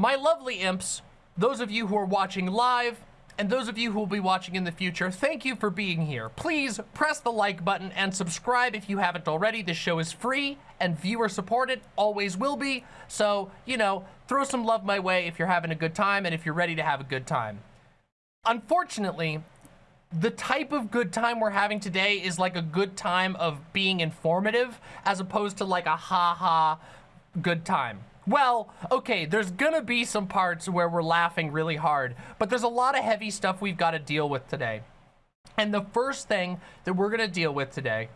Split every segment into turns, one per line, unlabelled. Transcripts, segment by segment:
My lovely imps, those of you who are watching live, and those of you who will be watching in the future, thank you for being here. Please press the like button and subscribe if you haven't already. This show is free and viewer supported, always will be. So, you know, throw some love my way if you're having a good time and if you're ready to have a good time. Unfortunately, the type of good time we're having today is like a good time of being informative as opposed to like a ha-ha good time. Well, okay, there's gonna be some parts where we're laughing really hard, but there's a lot of heavy stuff we've got to deal with today. And the first thing that we're gonna deal with today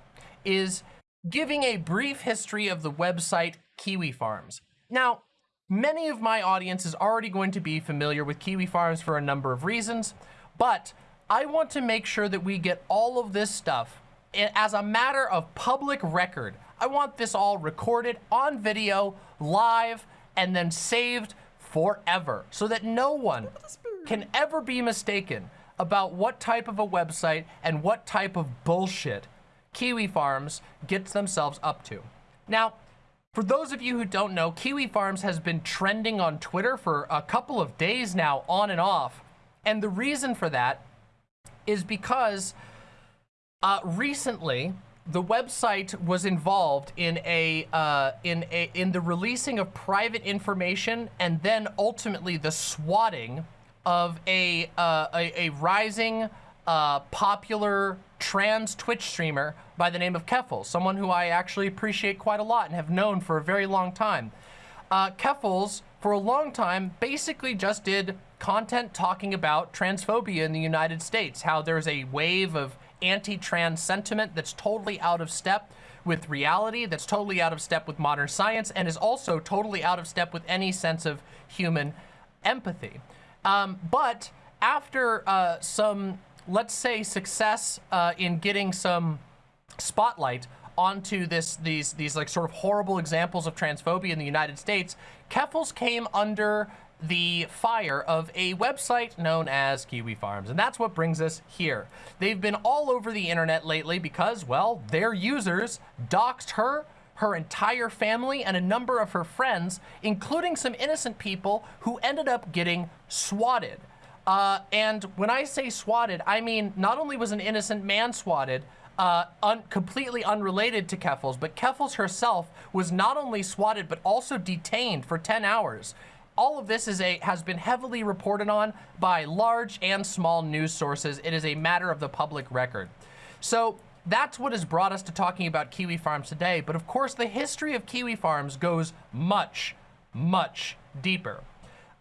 is giving a brief history of the website Kiwi Farms. Now, many of my audience is already going to be familiar with Kiwi Farms for a number of reasons, but I want to make sure that we get all of this stuff eh, as a matter of public record. I want this all recorded on video, live, and then saved forever so that no one can ever be mistaken about what type of a website and what type of bullshit Kiwi Farms gets themselves up to. Now, for those of you who don't know, Kiwi Farms has been trending on Twitter for a couple of days now, on and off. And the reason for that is because uh, recently, the website was involved in a uh, in a in the releasing of private information and then ultimately the swatting of a uh, a, a, rising uh, popular trans Twitch streamer by the name of Keffals, someone who I actually appreciate quite a lot and have known for a very long time. Uh, Keffals, for a long time, basically just did content talking about transphobia in the United States, how there's a wave of anti-trans sentiment that's totally out of step with reality, that's totally out of step with modern science, and is also totally out of step with any sense of human empathy. Um, but after uh, some, let's say, success uh, in getting some spotlight onto this these these like sort of horrible examples of transphobia in the United States, Keffals came under the fire of a website known as Kiwi Farms. And that's what brings us here. They've been all over the internet lately because, well, their users doxed her, her entire family, and a number of her friends, including some innocent people who ended up getting swatted. Uh, and when I say swatted, I mean not only was an innocent man swatted, uh, un completely unrelated to Keffals, but Keffals herself was not only swatted, but also detained for 10 hours. All of this is a has been heavily reported on by large and small news sources. It is a matter of the public record. So that's what has brought us to talking about Kiwi Farms today. But of course, the history of Kiwi Farms goes much, much deeper.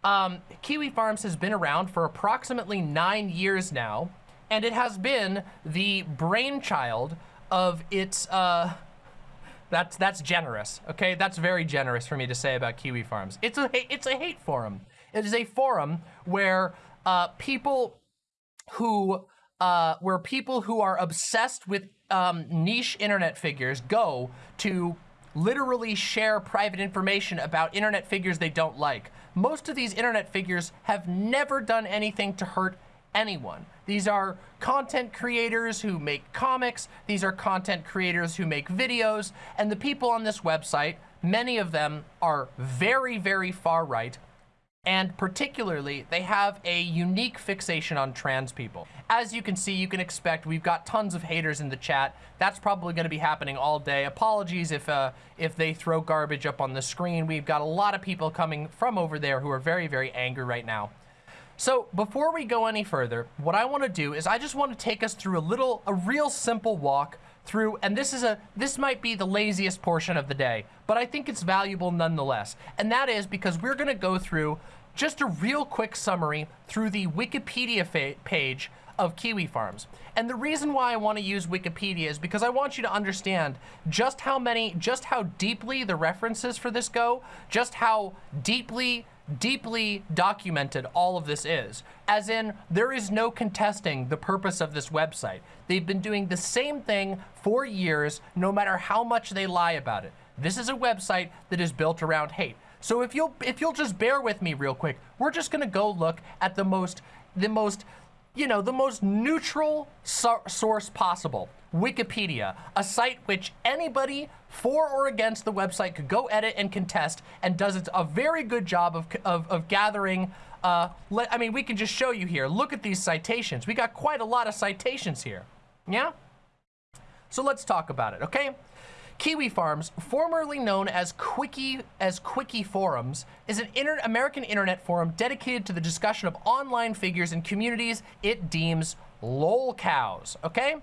Um, Kiwi Farms has been around for approximately nine years now and it has been the brainchild of its, uh, that's, that's generous, okay? That's very generous for me to say about Kiwi Farms. It's a, it's a hate forum. It is a forum where uh, people who, uh, where people who are obsessed with um, niche internet figures go to literally share private information about internet figures they don't like. Most of these internet figures have never done anything to hurt anyone. These are content creators who make comics. These are content creators who make videos. And the people on this website, many of them are very, very far right. And particularly, they have a unique fixation on trans people. As you can see, you can expect we've got tons of haters in the chat. That's probably going to be happening all day. Apologies if uh, if they throw garbage up on the screen. We've got a lot of people coming from over there who are very, very angry right now. So before we go any further, what I want to do is I just want to take us through a little, a real simple walk through, and this is a, this might be the laziest portion of the day, but I think it's valuable nonetheless. And that is because we're going to go through just a real quick summary through the Wikipedia page of Kiwi Farms. And the reason why I want to use Wikipedia is because I want you to understand just how many, just how deeply the references for this go, just how deeply deeply documented all of this is. As in, there is no contesting the purpose of this website. They've been doing the same thing for years, no matter how much they lie about it. This is a website that is built around hate. So if you'll if you'll just bear with me real quick, we're just gonna go look at the most the most you know the most neutral so source possible. Wikipedia, a site which anybody for or against the website could go edit and contest and does a very good job of, of, of gathering uh, let, I mean, we can just show you here. Look at these citations. We got quite a lot of citations here. Yeah? So let's talk about it, okay? Kiwi Farms, formerly known as CWCki as CWCki Forums, is an inter American internet forum dedicated to the discussion of online figures and communities it deems lolcows, okay?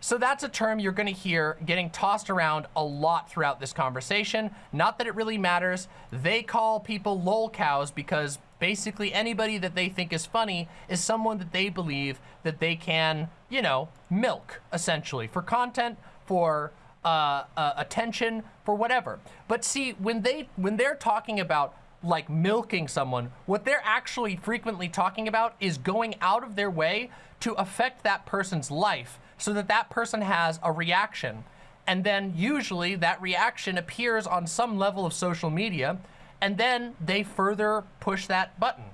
So that's a term you're gonna hear getting tossed around a lot throughout this conversation. Not that it really matters. They call people lol cows because basically anybody that they think is funny is someone that they believe that they can, you know, milk, essentially, for content, for uh, uh, attention, for whatever. But see, when, they, when they're talking about like milking someone, what they're actually frequently talking about is going out of their way to affect that person's life so that that person has a reaction. And then usually that reaction appears on some level of social media and then they further push that button.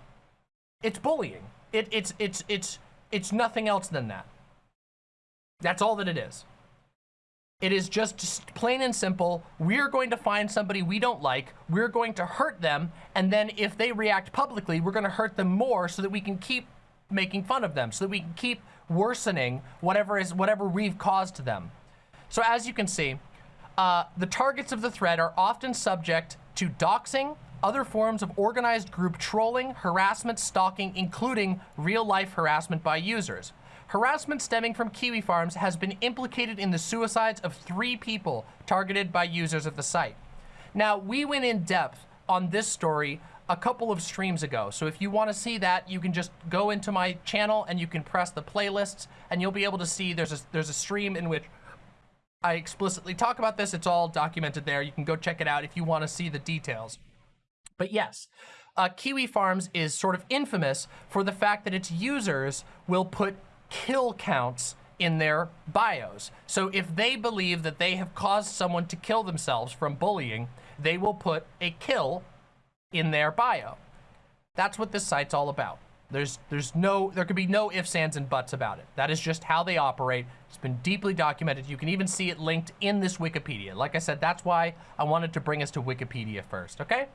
It's bullying. It, it's, it's, it's, it's nothing else than that. That's all that it is. It is just plain and simple. We're going to find somebody we don't like. We're going to hurt them. And then if they react publicly, we're going to hurt them more so that we can keep making fun of them, so that we can keep worsening whatever is whatever we've caused to them. So as you can see, uh, the targets of the thread are often subject to doxing, other forms of organized group trolling, harassment, stalking, including real-life harassment by users. Harassment stemming from Kiwi Farms has been implicated in the suicides of three people targeted by users of the site. Now, we went in depth on this story a couple of streams ago. So if you want to see that, you can just go into my channel and you can press the playlists and you'll be able to see there's a, there's a stream in which I explicitly talk about this. It's all documented there. You can go check it out if you want to see the details. But yes, uh, Kiwi Farms is sort of infamous for the fact that its users will put kill counts in their bios. So if they believe that they have caused someone to kill themselves from bullying, they will put a kill in their bio. That's what this site's all about. There's, there's no, there could be no ifs, ands, and buts about it. That is just how they operate. It's been deeply documented. You can even see it linked in this Wikipedia. Like I said, that's why I wanted to bring us to Wikipedia first, okay?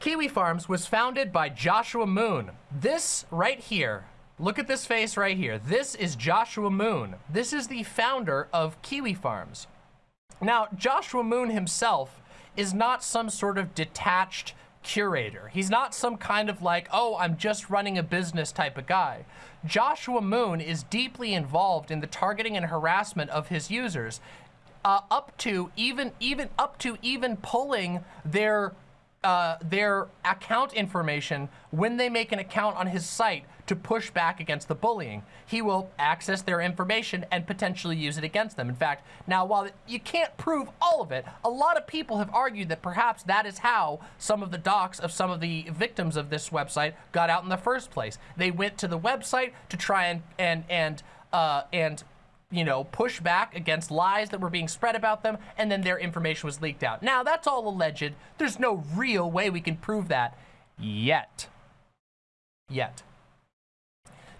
Kiwi Farms was founded by Joshua Moon. This right here, look at this face right here. This is Joshua Moon. This is the founder of Kiwi Farms. Now, Joshua Moon himself is not some sort of detached curator. He's not some kind of like, oh, I'm just running a business type of guy. Joshua Moon is deeply involved in the targeting and harassment of his users, uh, up to even even up to even pulling their uh, their account information when they make an account on his site to push back against the bullying. He will access their information and potentially use it against them. In fact, now while you can't prove all of it, a lot of people have argued that perhaps that is how some of the docs of some of the victims of this website got out in the first place. They went to the website to try and and and uh, and you know, push back against lies that were being spread about them, and then their information was leaked out. Now, that's all alleged. There's no real way we can prove that yet. Yet.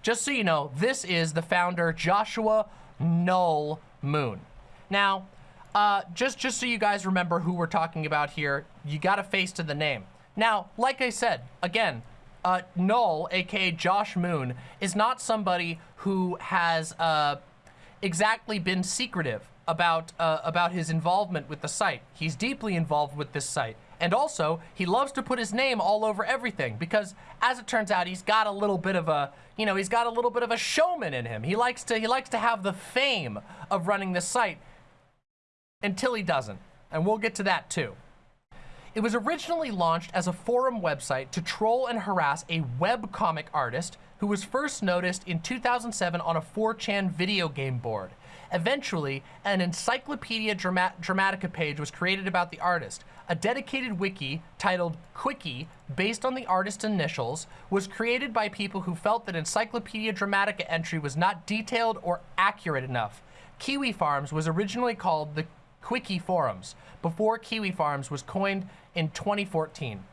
Just so you know, this is the founder, Joshua Null Moon. Now, uh, just, just so you guys remember who we're talking about here, you got a face to the name. Now, like I said, again, uh, Null, aka Josh Moon, is not somebody who has uh, exactly been secretive about uh, about his involvement with the site. He's deeply involved with this site. And also, he loves to put his name all over everything because, as it turns out, he's got a little bit of a, you know, he's got a little bit of a showman in him. He likes to, he likes to have the fame of running this site until he doesn't. And we'll get to that too. It was originally launched as a forum website to troll and harass a webcomic artist who was first noticed in 2007 on a 4chan video game board. Eventually, an Encyclopedia Dramatica page was created about the artist. A dedicated wiki titled CWCki, based on the artist's initials, was created by people who felt that Encyclopedia Dramatica entry was not detailed or accurate enough. Kiwi Farms was originally called the CWCki Forums, before Kiwi Farms was coined in 2014.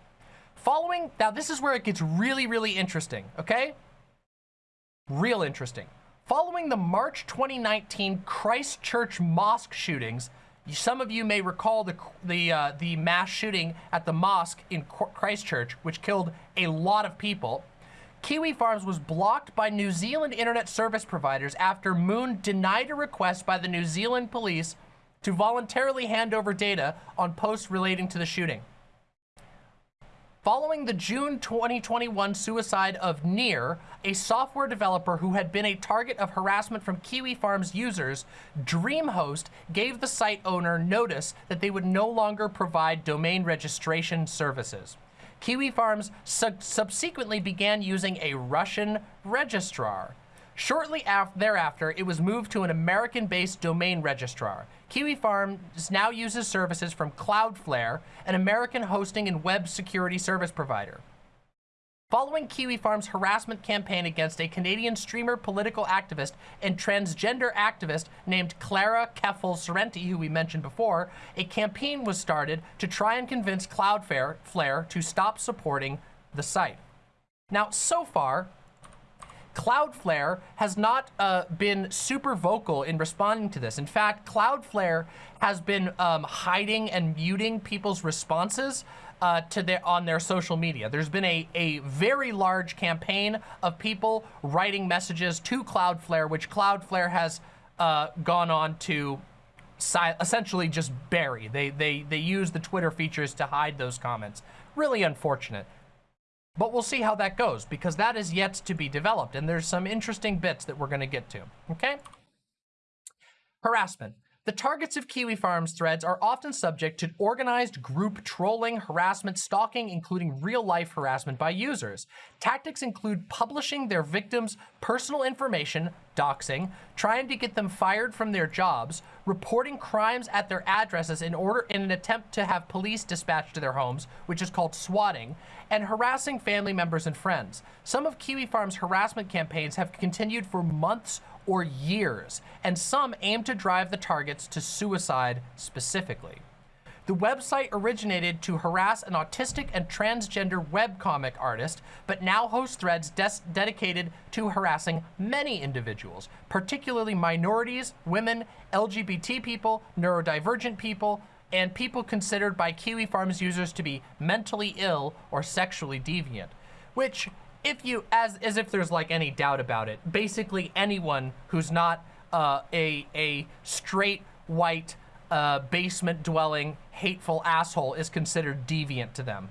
Following, now this is where it gets really, really interesting, okay? Real interesting. Following the March 2019 Christchurch mosque shootings, some of you may recall the the uh, the mass shooting at the mosque in Christchurch, which killed a lot of people. Kiwi Farms was blocked by New Zealand internet service providers after Moon denied a request by the New Zealand police to voluntarily hand over data on posts relating to the shooting. Following the June 2021 suicide of Near, a software developer who had been a target of harassment from Kiwi Farms users, DreamHost gave the site owner notice that they would no longer provide domain registration services. Kiwi Farms subsequently began using a Russian registrar. Shortly thereafter, it was moved to an American-based domain registrar. Kiwi Farms now uses services from Cloudflare, an American hosting and web security service provider. Following Kiwi Farms' harassment campaign against a Canadian streamer, political activist, and transgender activist named Clara Keffals Sorrenti, who we mentioned before, a campaign was started to try and convince Cloudflare to stop supporting the site. Now, so far, Cloudflare has not uh, been super vocal in responding to this. In fact, Cloudflare has been um, hiding and muting people's responses uh, to their on their social media. There's been a, a very large campaign of people writing messages to Cloudflare, which Cloudflare has uh, gone on to essentially just bury. They, they, they use the Twitter features to hide those comments. Really unfortunate. But we'll see how that goes because that is yet to be developed and there's some interesting bits that we're going to get to, okay? Harassment. The targets of Kiwi Farms threads are often subject to organized group trolling, harassment, stalking, including real-life harassment by users. Tactics include publishing their victims' personal information, doxing, trying to get them fired from their jobs, reporting crimes at their addresses in order in an attempt to have police dispatched to their homes, which is called swatting, and harassing family members and friends. Some of Kiwi Farms' harassment campaigns have continued for months or years, and some aim to drive the targets to suicide specifically. The website originated to harass an autistic and transgender webcomic artist, but now hosts threads dedicated to harassing many individuals, particularly minorities, women, LGBT people, neurodivergent people, and people considered by Kiwi Farms users to be mentally ill or sexually deviant, which if you, as, as if there's like any doubt about it, basically anyone who's not uh, a, a straight white uh, basement dwelling hateful asshole is considered deviant to them.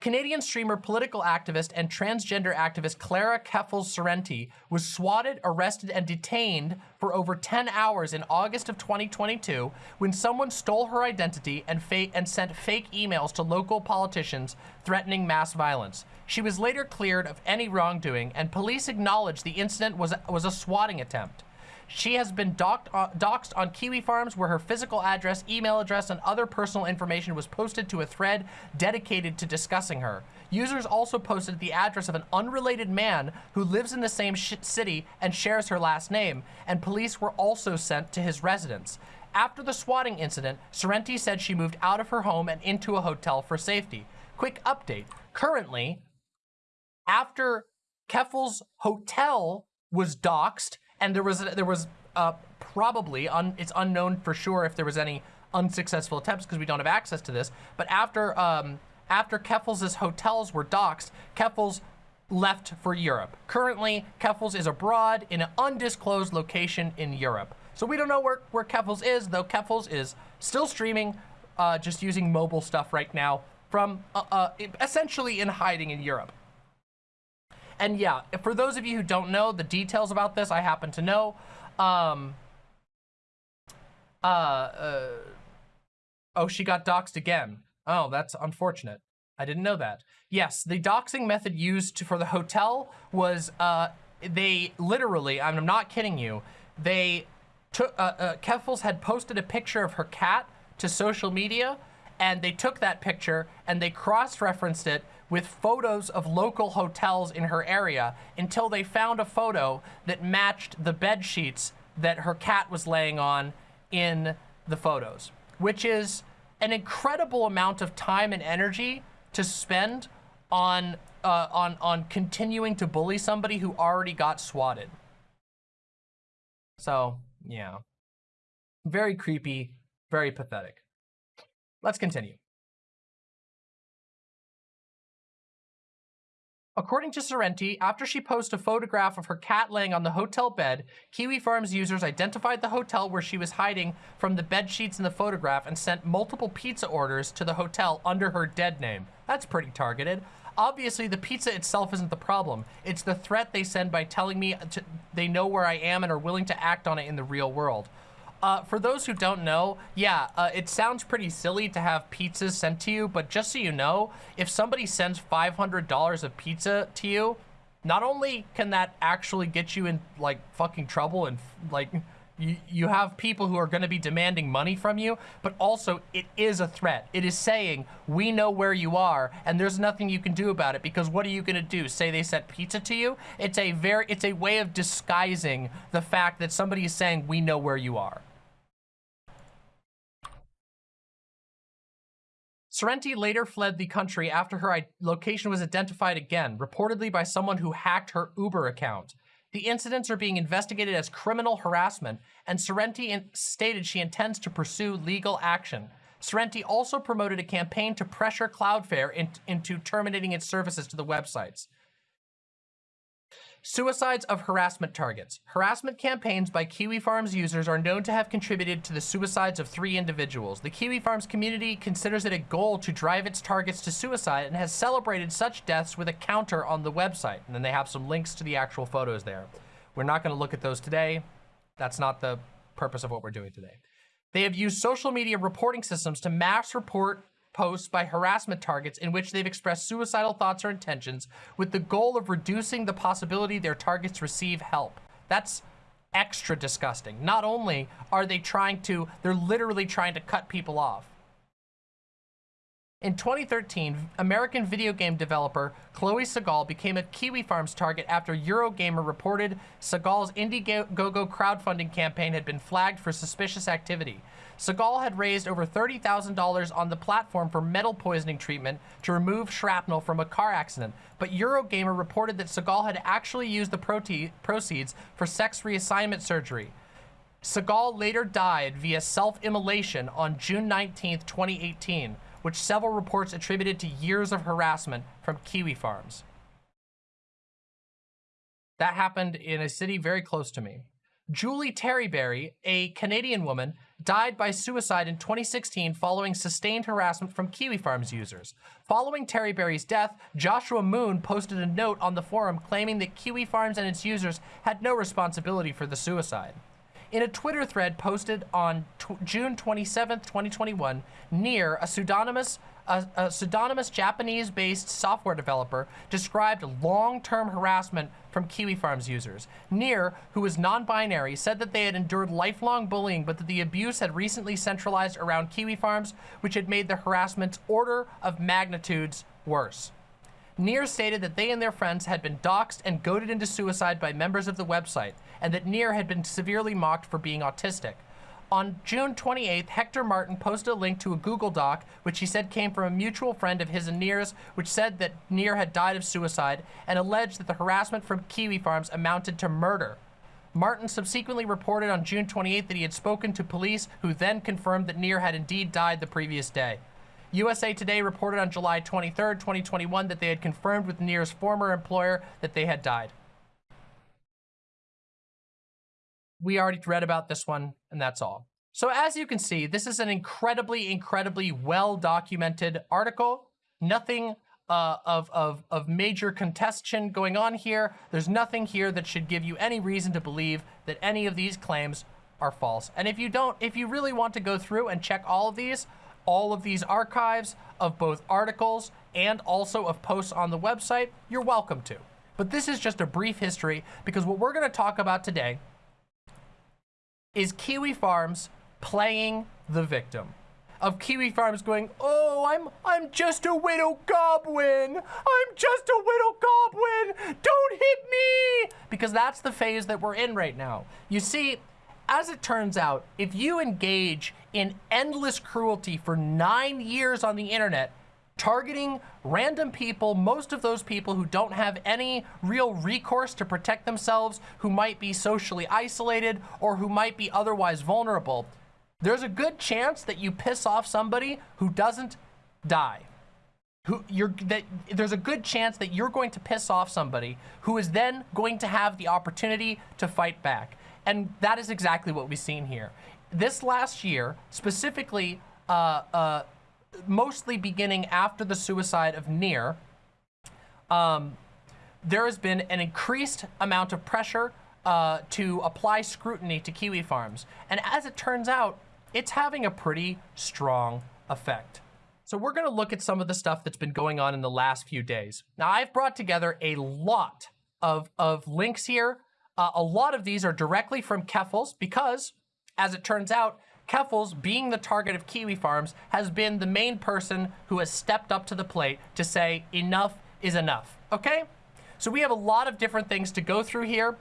Canadian streamer, political activist, and transgender activist Clara Keffals Sorrenti was swatted, arrested, and detained for over 10 hours in August of 2022 when someone stole her identity and, and sent fake emails to local politicians threatening mass violence. She was later cleared of any wrongdoing, and police acknowledged the incident was, was a swatting attempt. She has been docked, uh, doxed on Kiwi Farms where her physical address, email address, and other personal information was posted to a thread dedicated to discussing her. Users also posted the address of an unrelated man who lives in the same city and shares her last name, and police were also sent to his residence. After the swatting incident, Sorrenti said she moved out of her home and into a hotel for safety. Quick update. Currently, after Keffals' hotel was doxxed, and there was there was uh, probably un, it's unknown for sure if there was any unsuccessful attempts because we don't have access to this. But after um, after Keffals' hotels were doxxed, Keffals left for Europe. Currently, Keffals is abroad in an undisclosed location in Europe. So we don't know where, where Keffals is, though Keffals is still streaming, uh, just using mobile stuff right now from uh, uh, essentially in hiding in Europe. And yeah, for those of you who don't know the details about this, I happen to know. Um, uh, uh, oh, she got doxxed again. Oh, that's unfortunate. I didn't know that. Yes, the doxing method used for the hotel was, uh, they literally, I'm not kidding you, they took, uh, uh, Keffals had posted a picture of her cat to social media, and they took that picture and they cross-referenced it with photos of local hotels in her area until they found a photo that matched the bed sheets that her cat was laying on in the photos, which is an incredible amount of time and energy to spend on uh, on on continuing to bully somebody who already got swatted. So yeah, very creepy, very pathetic. Let's continue. According to Sorrenti, after she posted a photograph of her cat laying on the hotel bed, Kiwi Farms users identified the hotel where she was hiding from the bed sheets in the photograph and sent multiple pizza orders to the hotel under her dead name. That's pretty targeted. Obviously, the pizza itself isn't the problem. It's the threat they send by telling me to, they know where I am and are willing to act on it in the real world. Uh, for those who don't know, yeah, uh, it sounds pretty silly to have pizzas sent to you, but just so you know, if somebody sends $500 of pizza to you, not only can that actually get you in, like, fucking trouble and, like, you, you have people who are going to be demanding money from you, but also it is a threat. It is saying, we know where you are, and there's nothing you can do about it, because what are you going to do? Say they sent pizza to you? It's a very, it's a way of disguising the fact that somebody is saying, we know where you are. Sorrenti later fled the country after her location was identified again, reportedly by someone who hacked her Uber account. The incidents are being investigated as criminal harassment, and Sorrenti stated she intends to pursue legal action. Sorrenti also promoted a campaign to pressure Cloudflare in, into terminating its services to the websites. Suicides of harassment targets. Harassment campaigns by Kiwi Farms users are known to have contributed to the suicides of three individuals. The Kiwi Farms community considers it a goal to drive its targets to suicide and has celebrated such deaths with a counter on the website. And then they have some links to the actual photos there. We're not going to look at those today. That's not the purpose of what we're doing today. They have used social media reporting systems to mass report posts by harassment targets in which they've expressed suicidal thoughts or intentions with the goal of reducing the possibility their targets receive help. That's extra disgusting. Not only are they trying to, they're literally trying to cut people off. In 2013, American video game developer Chloe Sagal became a Kiwi Farms target after Eurogamer reported Sagal's Indiegogo crowdfunding campaign had been flagged for suspicious activity. Sagal had raised over $30,000 on the platform for metal poisoning treatment to remove shrapnel from a car accident, but Eurogamer reported that Sagal had actually used the proceeds for sex reassignment surgery. Sagal later died via self-immolation on June 19, 2018, which several reports attributed to years of harassment from Kiwi Farms. That happened in a city very close to me. Julie Terryberry, a Canadian woman, died by suicide in 2016 following sustained harassment from Kiwi Farms users. Following Terryberry's death, Joshua Moon posted a note on the forum claiming that Kiwi Farms and its users had no responsibility for the suicide. In a Twitter thread posted on June 27, 2021, Near, a pseudonymous a, a pseudonymous Japanese-based software developer described long-term harassment from Kiwi Farms users. Near, who is non-binary, said that they had endured lifelong bullying, but that the abuse had recently centralized around Kiwi Farms, which had made the harassment's order of magnitudes worse. Near stated that they and their friends had been doxxed and goaded into suicide by members of the website, and that Near had been severely mocked for being autistic. On June 28th, Hector Martin posted a link to a Google Doc, which he said came from a mutual friend of his and Near's, which said that Near had died of suicide and alleged that the harassment from Kiwi Farms amounted to murder. Martin subsequently reported on June 28th that he had spoken to police, who then confirmed that Near had indeed died the previous day. USA Today reported on July 23, 2021 that they had confirmed with Near's former employer that they had died. We already read about this one, and that's all. So as you can see, this is an incredibly, incredibly well-documented article. Nothing uh, of, of, of major contention going on here. There's nothing here that should give you any reason to believe that any of these claims are false. And if you don't, if you really want to go through and check all of these, all of these archives of both articles and also of posts on the website, you're welcome to. But this is just a brief history because what we're gonna talk about today is Kiwi Farms playing the victim of Kiwi Farms going, oh, I'm I'm just a widow goblin. I'm just a widow goblin. Don't hit me. Because that's the phase that we're in right now. You see, as it turns out, if you engage in endless cruelty for nine years on the internet, targeting random people, most of those people who don't have any real recourse to protect themselves, who might be socially isolated or who might be otherwise vulnerable, there's a good chance that you piss off somebody who doesn't die. Who you're that there's a good chance that you're going to piss off somebody who is then going to have the opportunity to fight back. And that is exactly what we've seen here. This last year, specifically, uh, uh, mostly beginning after the suicide of Near, um, there has been an increased amount of pressure uh, to apply scrutiny to kiwi farms. And as it turns out, it's having a pretty strong effect. So we're gonna look at some of the stuff that's been going on in the last few days. Now I've brought together a lot of, of links here. Uh, a lot of these are directly from Keffals because, as it turns out, Keffals, being the target of Kiwi Farms, has been the main person who has stepped up to the plate to say enough is enough, okay? So we have a lot of different things to go through here.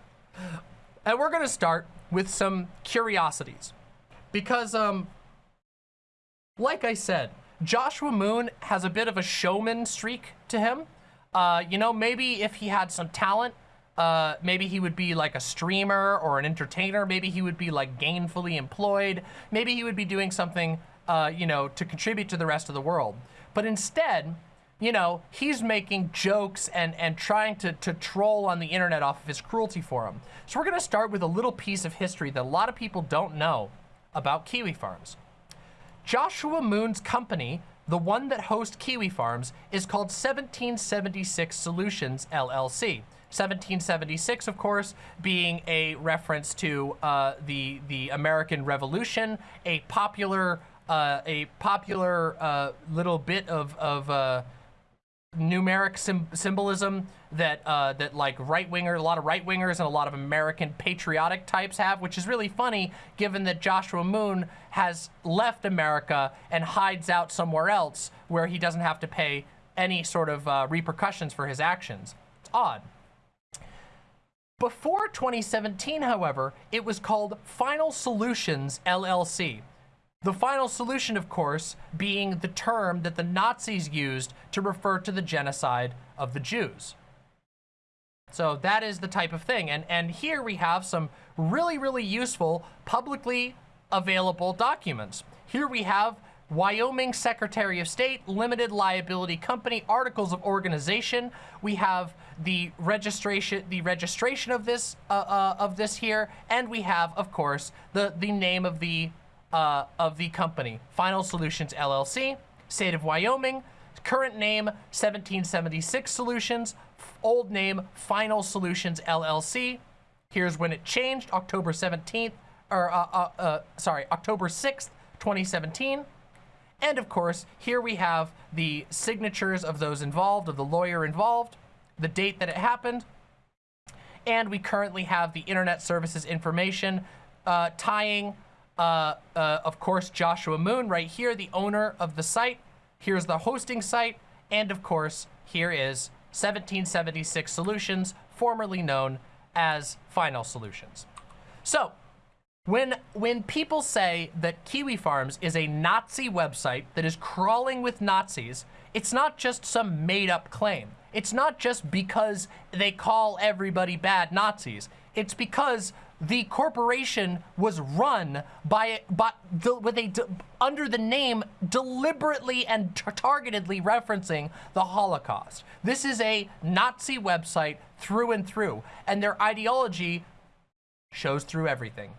And we're gonna start with some curiosities. Because, um, like I said, Joshua Moon has a bit of a showman streak to him. Uh, you know, maybe if he had some talent, uh, maybe he would be like a streamer or an entertainer. Maybe he would be like gainfully employed. Maybe he would be doing something, uh, you know, to contribute to the rest of the world. But instead, you know, he's making jokes and, and trying to, to troll on the internet off of his cruelty forum. So we're going to start with a little piece of history that a lot of people don't know about Kiwi Farms. Joshua Moon's company, the one that hosts Kiwi Farms, is called 1776 Solutions LLC. 1776, of course, being a reference to uh, the the American Revolution, a popular uh, a popular uh, little bit of of uh, numeric symbolism that uh, that like right winger, a lot of right wingers and a lot of American patriotic types have, which is really funny given that Joshua Moon has left America and hides out somewhere else where he doesn't have to pay any sort of uh, repercussions for his actions. It's odd. Before 2017, however, it was called Final Solutions LLC. The final solution, of course, being the term that the Nazis used to refer to the genocide of the Jews. So that is the type of thing. And, and here we have some really, really useful publicly available documents. Here we have Wyoming Secretary of State, Limited Liability Company, Articles of Organization. We have the registration, the registration of this, uh, uh, of this here, and we have, of course, the the name of the uh, of the company, Final Solutions LLC, State of Wyoming, current name 1776 Solutions, old name Final Solutions LLC. Here's when it changed, October 17th, or uh, uh, uh, sorry, October 6th, 2017. And of course, here we have the signatures of those involved, of the lawyer involved, the date that it happened, and we currently have the internet services information uh, tying, uh, uh, of course, Joshua Moon right here, the owner of the site. Here's the hosting site, and of course, here is 1776 Solutions, formerly known as Final Solutions. So, when, when people say that Kiwi Farms is a Nazi website that is crawling with Nazis, it's not just some made up claim. It's not just because they call everybody bad Nazis. It's because the corporation was run by, by the, with a, under the name deliberately and targetedly referencing the Holocaust. This is a Nazi website through and through, and their ideology shows through everything.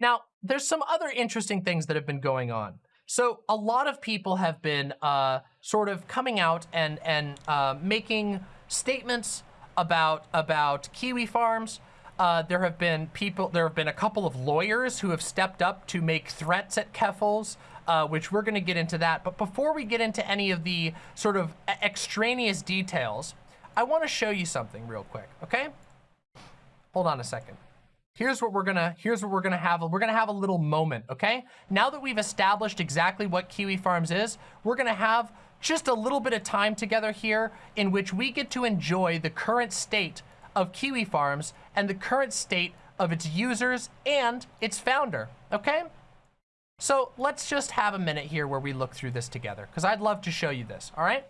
Now, there's some other interesting things that have been going on. So a lot of people have been uh, sort of coming out and and uh, making statements about about kiwi farms. Uh, there have been people, there have been a couple of lawyers who have stepped up to make threats at Keffals, uh, which we're going to get into that. But before we get into any of the sort of extraneous details, I want to show you something real quick, okay? Hold on a second here's what we're gonna here's what we're gonna have we're gonna have a little moment okay now that we've established exactly what kiwi farms is we're gonna have just a little bit of time together here in which we get to enjoy the current state of kiwi farms and the current state of its users and its founder okay so let's just have a minute here where we look through this together because i'd love to show you this all right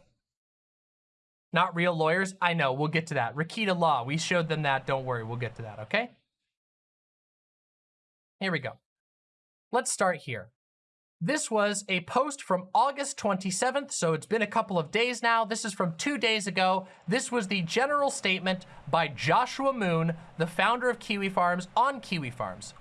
Not real lawyers? I know, we'll get to that. Rakita Law, we showed them that. Don't worry, we'll get to that, okay? Here we go. Let's start here. This was a post from August 27th, so it's been a couple of days now. This is from two days ago. This was the general statement by Joshua Moon, the founder of Kiwi Farms, on Kiwi Farms.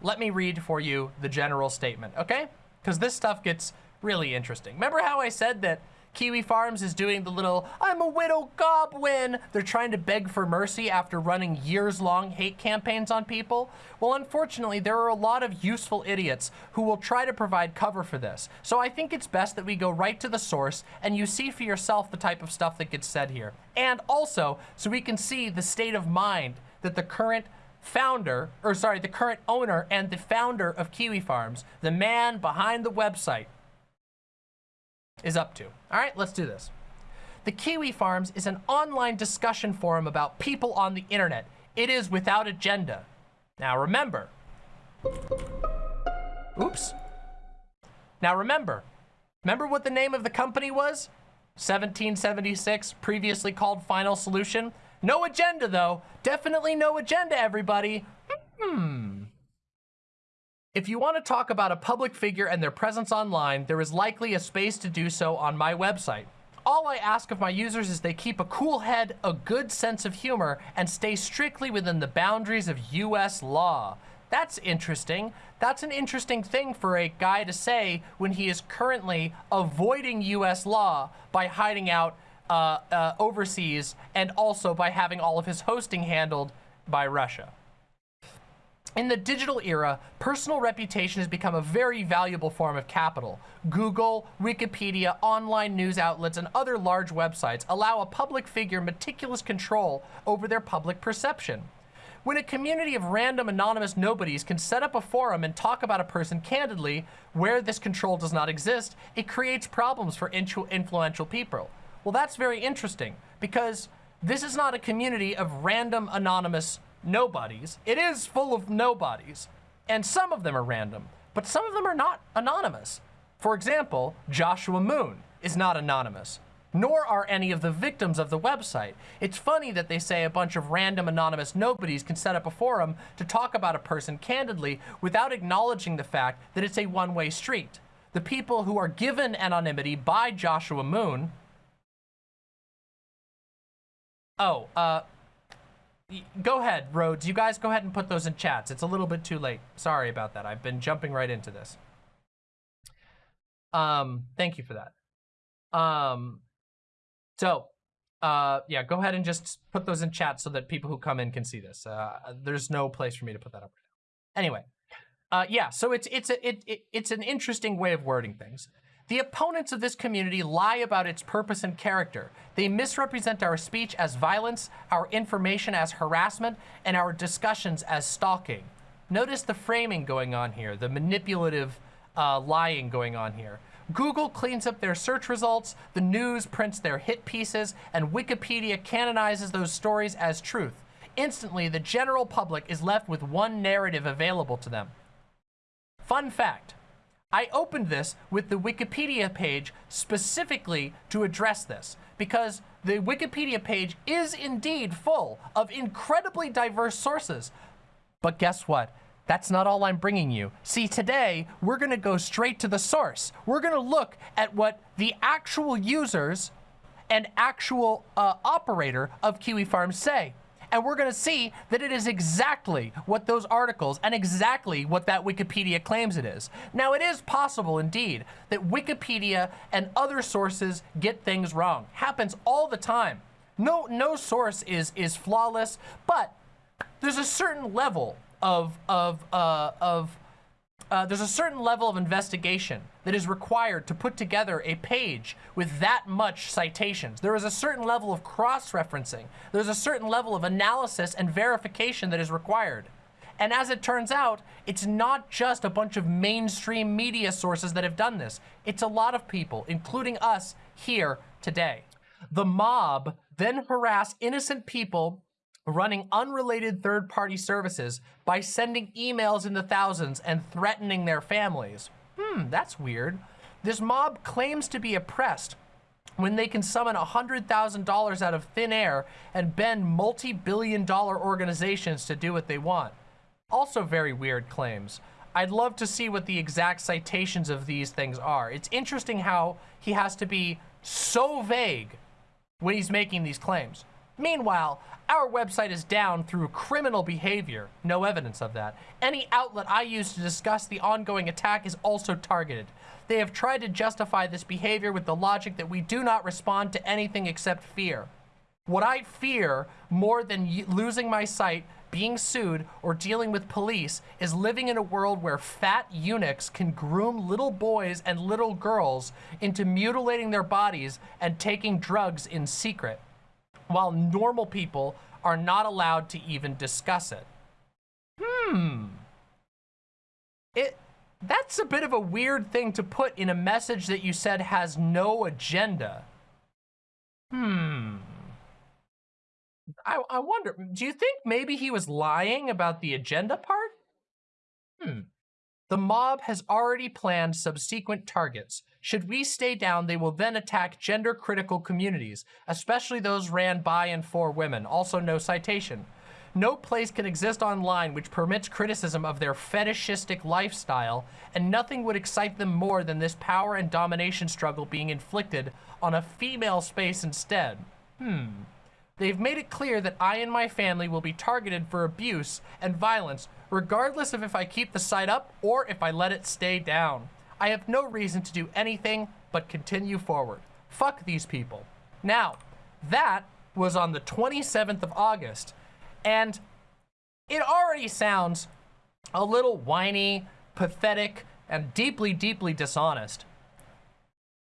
Let me read for you the general statement, okay? Because this stuff gets really interesting. Remember how I said that Kiwi Farms is doing the little, I'm a widow goblin. They're trying to beg for mercy after running years-long hate campaigns on people. Well, unfortunately, there are a lot of useful idiots who will try to provide cover for this. So I think it's best that we go right to the source and you see for yourself the type of stuff that gets said here. And also, so we can see the state of mind that the current founder, or sorry, the current owner and the founder of Kiwi Farms, the man behind the website, is up to. All right, let's do this. The Kiwi Farms is an online discussion forum about people on the internet. It is without agenda. Now remember, oops. Now remember, remember what the name of the company was? 1776, previously called Final Solution. No agenda though, definitely no agenda everybody. Hmm. If you want to talk about a public figure and their presence online, there is likely a space to do so on my website. All I ask of my users is they keep a cool head, a good sense of humor, and stay strictly within the boundaries of US law. That's interesting. That's an interesting thing for a guy to say when he is currently avoiding US law by hiding out uh, uh, overseas and also by having all of his hosting handled by Russia. In the digital era, personal reputation has become a very valuable form of capital. Google, Wikipedia, online news outlets, and other large websites allow a public figure meticulous control over their public perception. When a community of random anonymous nobodies can set up a forum and talk about a person candidly, where this control does not exist, it creates problems for influential people. Well, that's very interesting because this is not a community of random anonymous nobodies. It is full of nobodies, and some of them are random, but some of them are not anonymous. For example, Joshua Moon is not anonymous, nor are any of the victims of the website. It's funny that they say a bunch of random anonymous nobodies can set up a forum to talk about a person candidly without acknowledging the fact that it's a one-way street. The people who are given anonymity by Joshua Moon Oh, uh, Go ahead, Rhodes. You guys go ahead and put those in chats. It's a little bit too late. Sorry about that. I've been jumping right into this. Um, thank you for that. Um, so, uh, yeah, go ahead and just put those in chat so that people who come in can see this. Uh, there's no place for me to put that up right now. Anyway, uh, yeah, so it's it's a, it, it it's an interesting way of wording things. The opponents of this community lie about its purpose and character. They misrepresent our speech as violence, our information as harassment, and our discussions as stalking. Notice the framing going on here, the manipulative uh, lying going on here. Google cleans up their search results, the news prints their hit pieces, and Wikipedia canonizes those stories as truth. Instantly, the general public is left with one narrative available to them. Fun fact, I opened this with the Wikipedia page specifically to address this because the Wikipedia page is indeed full of incredibly diverse sources. But guess what? That's not all I'm bringing you. See, today, we're gonna go straight to the source. We're gonna look at what the actual users and actual uh, operator of Kiwi Farms say and we're going to see that it is exactly what those articles and exactly what that Wikipedia claims it is. Now, it is possible, indeed, that Wikipedia and other sources get things wrong. Happens all the time. No, no source is, is flawless, but there's a certain level of, of, uh, of uh, there's a certain level of investigation that is required to put together a page with that much citations. There is a certain level of cross-referencing. There's a certain level of analysis and verification that is required. And as it turns out, it's not just a bunch of mainstream media sources that have done this. It's a lot of people, including us here today. The mob then harass innocent people running unrelated third-party services by sending emails in the thousands and threatening their families. Hmm, that's weird. This mob claims to be oppressed when they can summon $100,000 out of thin air and bend multi-billion dollar organizations to do what they want. Also very weird claims. I'd love to see what the exact citations of these things are. It's interesting how he has to be so vague when he's making these claims. Meanwhile, our website is down through criminal behavior. No evidence of that. Any outlet I use to discuss the ongoing attack is also targeted. They have tried to justify this behavior with the logic that we do not respond to anything except fear. What I fear more than losing my site, being sued, or dealing with police is living in a world where fat eunuchs can groom little boys and little girls into mutilating their bodies and taking drugs in secret, while normal people are not allowed to even discuss it. Hmm. It that's a bit of a weird thing to put in a message that you said has no agenda. Hmm. I, I wonder, do you think maybe he was lying about the agenda part? Hmm. The mob has already planned subsequent targets. Should we stay down, they will then attack gender-critical communities, especially those ran by and for women. Also, no citation. No place can exist online which permits criticism of their fetishistic lifestyle, and nothing would excite them more than this power and domination struggle being inflicted on a female space instead. Hmm. They've made it clear that I and my family will be targeted for abuse and violence, regardless of if I keep the site up or if I let it stay down. I have no reason to do anything but continue forward. Fuck these people. Now, that was on the 27th of August. And it already sounds a little whiny, pathetic, and deeply, deeply dishonest.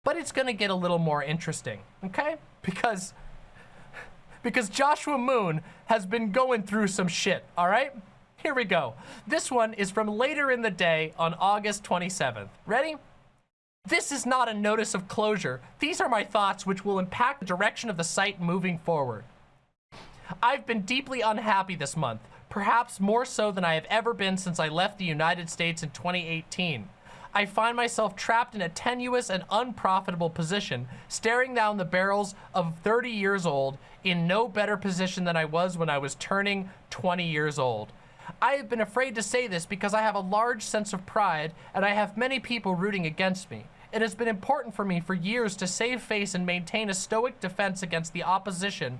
But it's gonna get a little more interesting, okay? Because, because Joshua Moon has been going through some shit, all right? Here we go. This one is from later in the day on August 27th. Ready? This is not a notice of closure. These are my thoughts which will impact the direction of the site moving forward. I've been deeply unhappy this month, perhaps more so than I have ever been since I left the United States in 2018. I find myself trapped in a tenuous and unprofitable position, staring down the barrels of 30 years old in no better position than I was when I was turning 20 years old. I have been afraid to say this because I have a large sense of pride and I have many people rooting against me. It has been important for me for years to save face and maintain a stoic defense against the opposition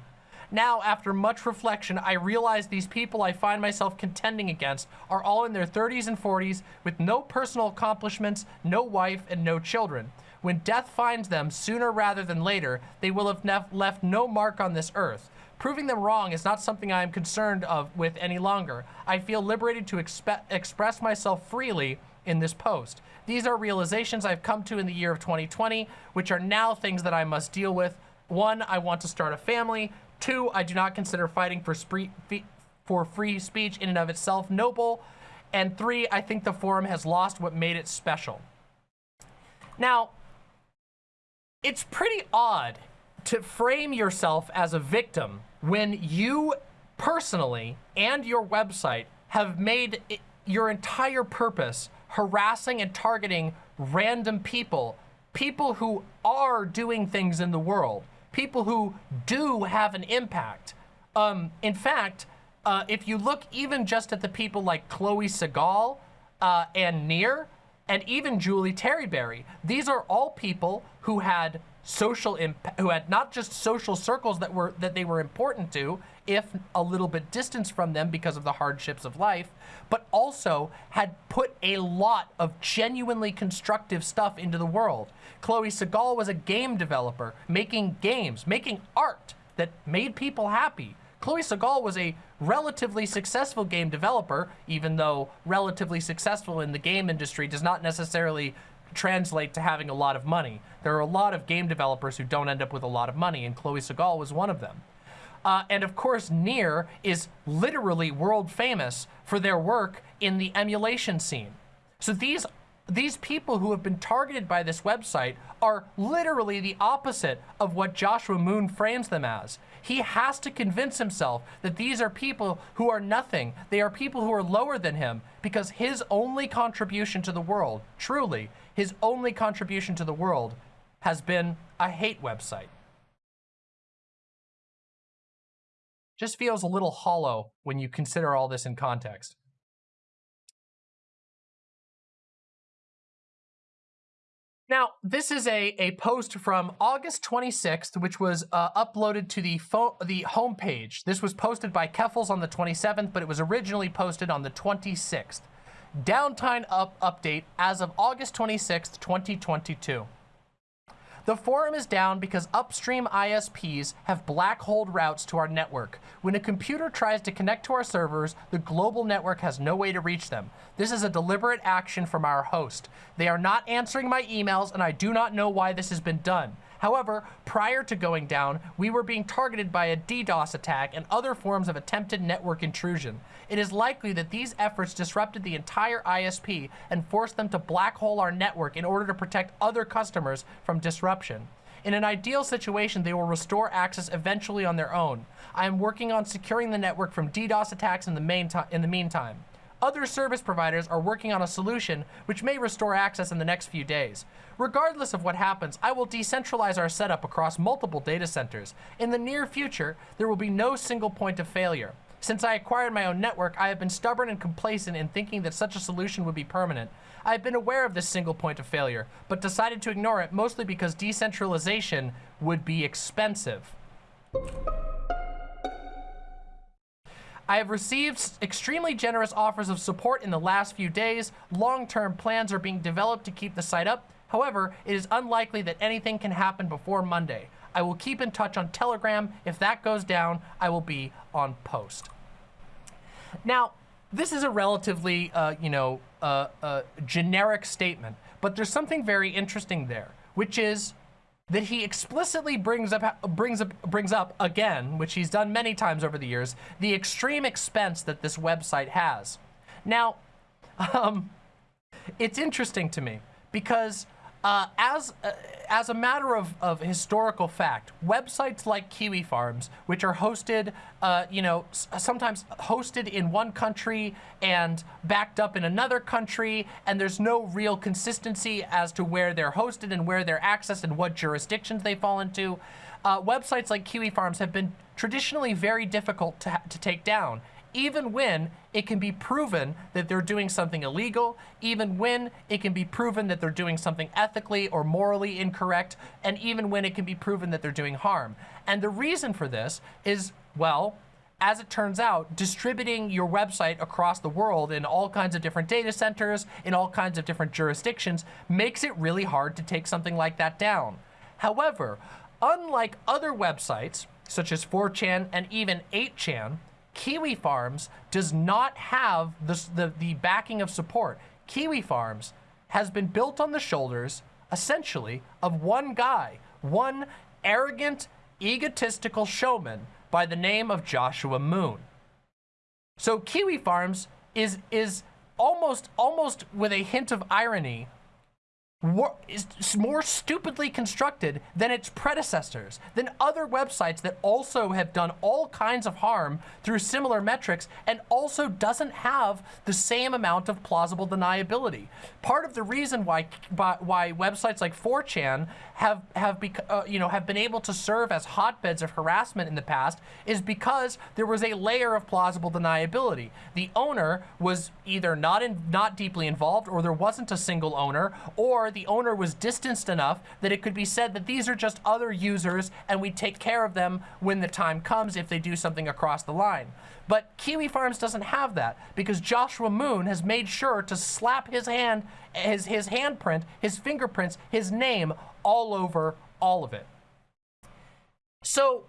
now, after much reflection, I realize these people I find myself contending against are all in their 30s and 40s with no personal accomplishments, no wife, and no children. When death finds them, sooner rather than later, they will have left no mark on this earth. Proving them wrong is not something I am concerned of with any longer. I feel liberated to express myself freely in this post. These are realizations I've come to in the year of 2020, which are now things that I must deal with. One, I want to start a family. Two, I do not consider fighting for, for free speech in and of itself noble. And three, I think the forum has lost what made it special. Now, it's pretty odd to frame yourself as a victim when you personally and your website have made your entire purpose harassing and targeting random people, people who are doing things in the world people who do have an impact. Um, in fact, uh, if you look even just at the people like Chloe Sagal uh, and Near, and even Julie Terryberry, these are all people who had social impact, who had not just social circles that were that they were important to, if a little bit distance from them because of the hardships of life, but also had put a lot of genuinely constructive stuff into the world. Chloe Sagal was a game developer, making games, making art that made people happy. Chloe Sagal was a relatively successful game developer, even though relatively successful in the game industry does not necessarily translate to having a lot of money. There are a lot of game developers who don't end up with a lot of money, and Chloe Sagal was one of them. Uh, and of course, Near is literally world famous for their work in the emulation scene. So these these people who have been targeted by this website are literally the opposite of what Joshua Moon frames them as. He has to convince himself that these are people who are nothing. They are people who are lower than him because his only contribution to the world, truly, his only contribution to the world has been a hate website. Just feels a little hollow when you consider all this in context. Now, this is a, a post from August 26th, which was uh, uploaded to the, the homepage. This was posted by Keffals on the 27th, but it was originally posted on the 26th. Downtime up update as of August 26th, 2022. The forum is down because upstream ISPs have black hole routes to our network. When a computer tries to connect to our servers, the global network has no way to reach them. This is a deliberate action from our host. They are not answering my emails and I do not know why this has been done. However, prior to going down, we were being targeted by a DDoS attack and other forms of attempted network intrusion. It is likely that these efforts disrupted the entire ISP and forced them to black hole our network in order to protect other customers from disruption. In an ideal situation, they will restore access eventually on their own. I am working on securing the network from DDoS attacks in the, in the meantime. Other service providers are working on a solution which may restore access in the next few days. Regardless of what happens, I will decentralize our setup across multiple data centers. In the near future, there will be no single point of failure. Since I acquired my own network, I have been stubborn and complacent in thinking that such a solution would be permanent. I have been aware of this single point of failure, but decided to ignore it mostly because decentralization would be expensive. I have received extremely generous offers of support in the last few days. Long-term plans are being developed to keep the site up. However, it is unlikely that anything can happen before Monday. I will keep in touch on Telegram. If that goes down, I will be on post. Now, this is a relatively, uh, you know, uh, uh, generic statement, but there's something very interesting there, which is that he explicitly brings up brings up brings up again, which he's done many times over the years, the extreme expense that this website has. Now, um, it's interesting to me because uh, as uh, as a matter of, of historical fact, websites like Kiwi Farms, which are hosted, uh, you know, sometimes hosted in one country and backed up in another country, and there's no real consistency as to where they're hosted and where they're accessed and what jurisdictions they fall into. Uh, websites like Kiwi Farms have been traditionally very difficult to, to take down even when it can be proven that they're doing something illegal, even when it can be proven that they're doing something ethically or morally incorrect, and even when it can be proven that they're doing harm. And the reason for this is, well, as it turns out, distributing your website across the world in all kinds of different data centers, in all kinds of different jurisdictions, makes it really hard to take something like that down. However, unlike other websites, such as 4chan and even 8chan, Kiwi Farms does not have the, the, the backing of support. Kiwi Farms has been built on the shoulders, essentially, of one guy, one arrogant, egotistical showman by the name of Joshua Moon. So Kiwi Farms is, is almost, almost with a hint of irony, is more stupidly constructed than its predecessors, than other websites that also have done all kinds of harm through similar metrics and also doesn't have the same amount of plausible deniability. Part of the reason why why websites like 4chan have have uh, you know have been able to serve as hotbeds of harassment in the past is because there was a layer of plausible deniability. The owner was either not in, not deeply involved or there wasn't a single owner or the owner was distanced enough that it could be said that these are just other users and we take care of them when the time comes if they do something across the line. But Kiwi Farms doesn't have that because Joshua Moon has made sure to slap his hand, his, his handprint, his fingerprints, his name all over all of it. So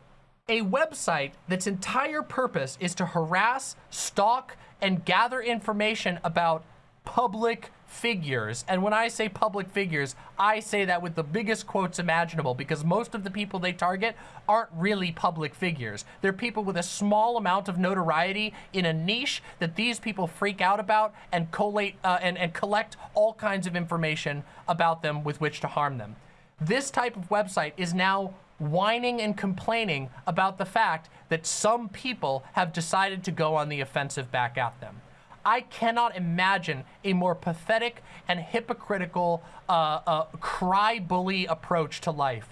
a website that's entire purpose is to harass, stalk, and gather information about public figures. And when I say public figures, I say that with the biggest quotes imaginable because most of the people they target aren't really public figures. They're people with a small amount of notoriety in a niche that these people freak out about and collate uh, and, and collect all kinds of information about them with which to harm them. This type of website is now whining and complaining about the fact that some people have decided to go on the offensive back at them. I cannot imagine a more pathetic and hypocritical uh, uh, cry bully approach to life.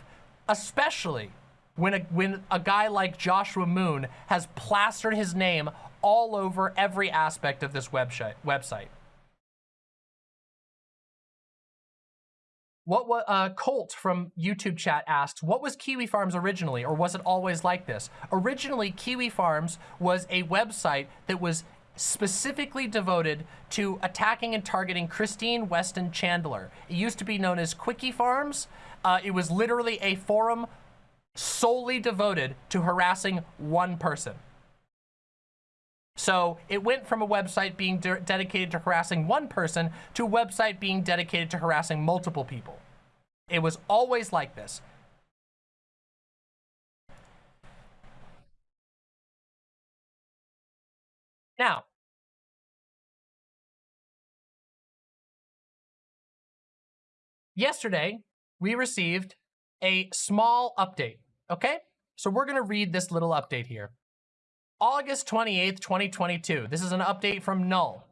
especially when a, when a guy like Joshua Moon has plastered his name all over every aspect of this website. website. What was uh, Colt from YouTube chat asks, what was Kiwi Farms originally, or was it always like this? Originally, Kiwi Farms was a website that was specifically devoted to attacking and targeting Christine Weston Chandler. It used to be known as CWCki Farms. Uh, it was literally a forum solely devoted to harassing one person. So it went from a website being de dedicated to harassing one person to a website being dedicated to harassing multiple people. It was always like this. Now, yesterday we received a small update, okay? So we're gonna read this little update here. August 28th, 2022. This is an update from Null,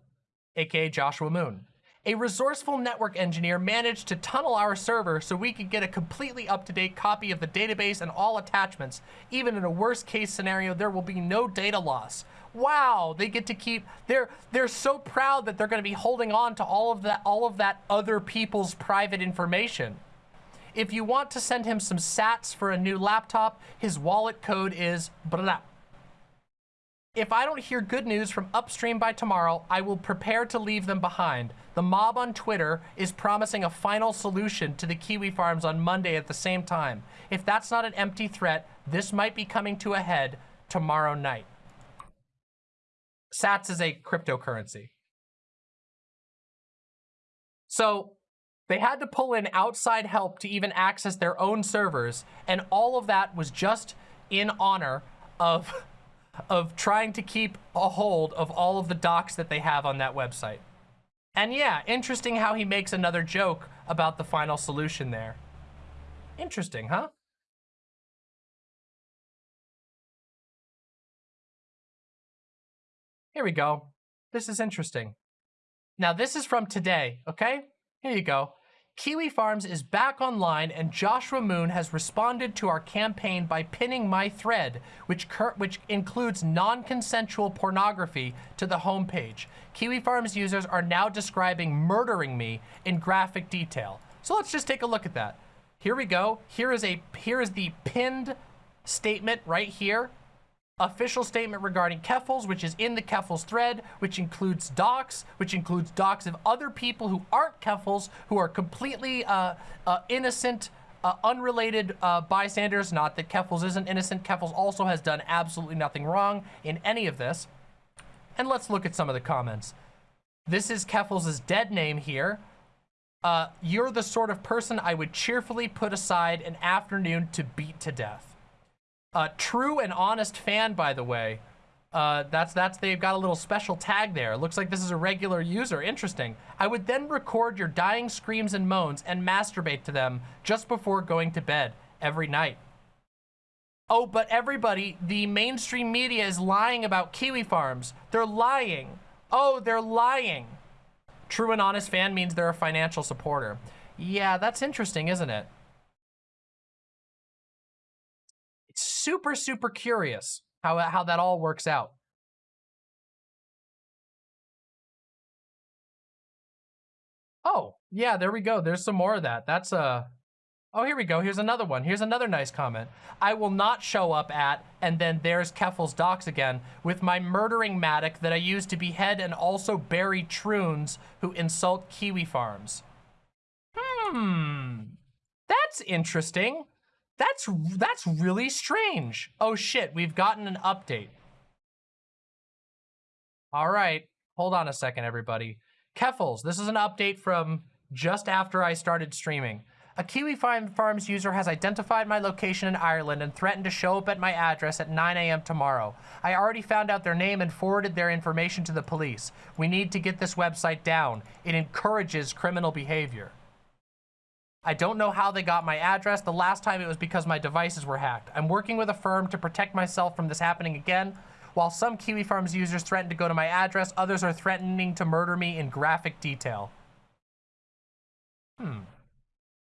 aka Joshua Moon. A resourceful network engineer managed to tunnel our server so we could get a completely up-to-date copy of the database and all attachments. Even in a worst case scenario, there will be no data loss. Wow, they get to keep, they're, they're so proud that they're gonna be holding on to all of that, all of that other people's private information. If you want to send him some sats for a new laptop, his wallet code is blah, if I don't hear good news from Upstream by tomorrow, I will prepare to leave them behind. The mob on Twitter is promising a final solution to the Kiwi farms on Monday at the same time. If that's not an empty threat, this might be coming to a head tomorrow night. Sats is a cryptocurrency. So they had to pull in outside help to even access their own servers, and all of that was just in honor of of trying to keep a hold of all of the docs that they have on that website. And yeah, interesting how he makes another joke about the final solution there. Interesting, huh? Here we go. This is interesting. Now, this is from today, okay? Here you go. Kiwi Farms is back online and Joshua Moon has responded to our campaign by pinning my thread, which, which includes non-consensual pornography, to the homepage. Kiwi Farms users are now describing murdering me in graphic detail. So let's just take a look at that. Here we go. Here is a here is the pinned statement right here official statement regarding Keffals, which is in the Keffals thread, which includes docs, which includes docs of other people who aren't Keffals, who are completely uh, uh, innocent, uh, unrelated uh, bystanders. Not that Keffals isn't innocent. Keffals also has done absolutely nothing wrong in any of this. And let's look at some of the comments. This is Keffals' dead name here. Uh, you're the sort of person I would cheerfully put aside an afternoon to beat to death. Uh, true and honest fan, by the way. Uh, that's, that's, they've got a little special tag there. Looks like this is a regular user. Interesting. I would then record your dying screams and moans and masturbate to them just before going to bed every night. Oh, but everybody, the mainstream media is lying about Kiwi Farms. They're lying. Oh, they're lying. True and honest fan means they're a financial supporter. Yeah, that's interesting, isn't it? Super, super curious how, how that all works out. Oh, yeah, there we go. There's some more of that. That's a... Uh... Oh, here we go. Here's another one. Here's another nice comment. I will not show up at, and then there's Keffals docks again, with my murdering mattock that I use to behead and also bury troons who insult Kiwi farms. Hmm. That's interesting. That's, that's really strange. Oh shit, we've gotten an update. All right, hold on a second, everybody. Keffals, this is an update from just after I started streaming. A Kiwi Farms user has identified my location in Ireland and threatened to show up at my address at 9 a.m. tomorrow. I already found out their name and forwarded their information to the police. We need to get this website down. It encourages criminal behavior. I don't know how they got my address. The last time it was because my devices were hacked. I'm working with a firm to protect myself from this happening again. While some Kiwi Farms users threaten to go to my address, others are threatening to murder me in graphic detail. Hmm.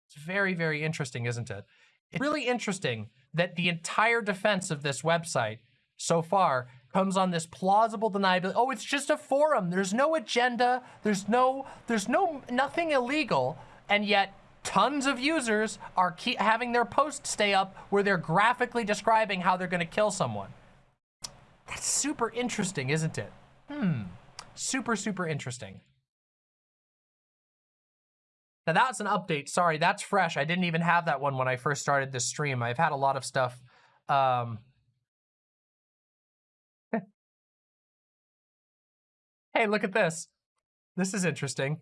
It's very, very interesting, isn't it? It's really interesting that the entire defense of this website so far comes on this plausible deniability. Oh, it's just a forum. There's no agenda. There's no, there's no, nothing illegal. And yet tons of users are having their posts stay up where they're graphically describing how they're going to kill someone. That's super interesting, isn't it? Hmm. Super, super interesting. Now that's an update. Sorry, that's fresh. I didn't even have that one when I first started this stream. I've had a lot of stuff. Um... hey, look at this. This is interesting.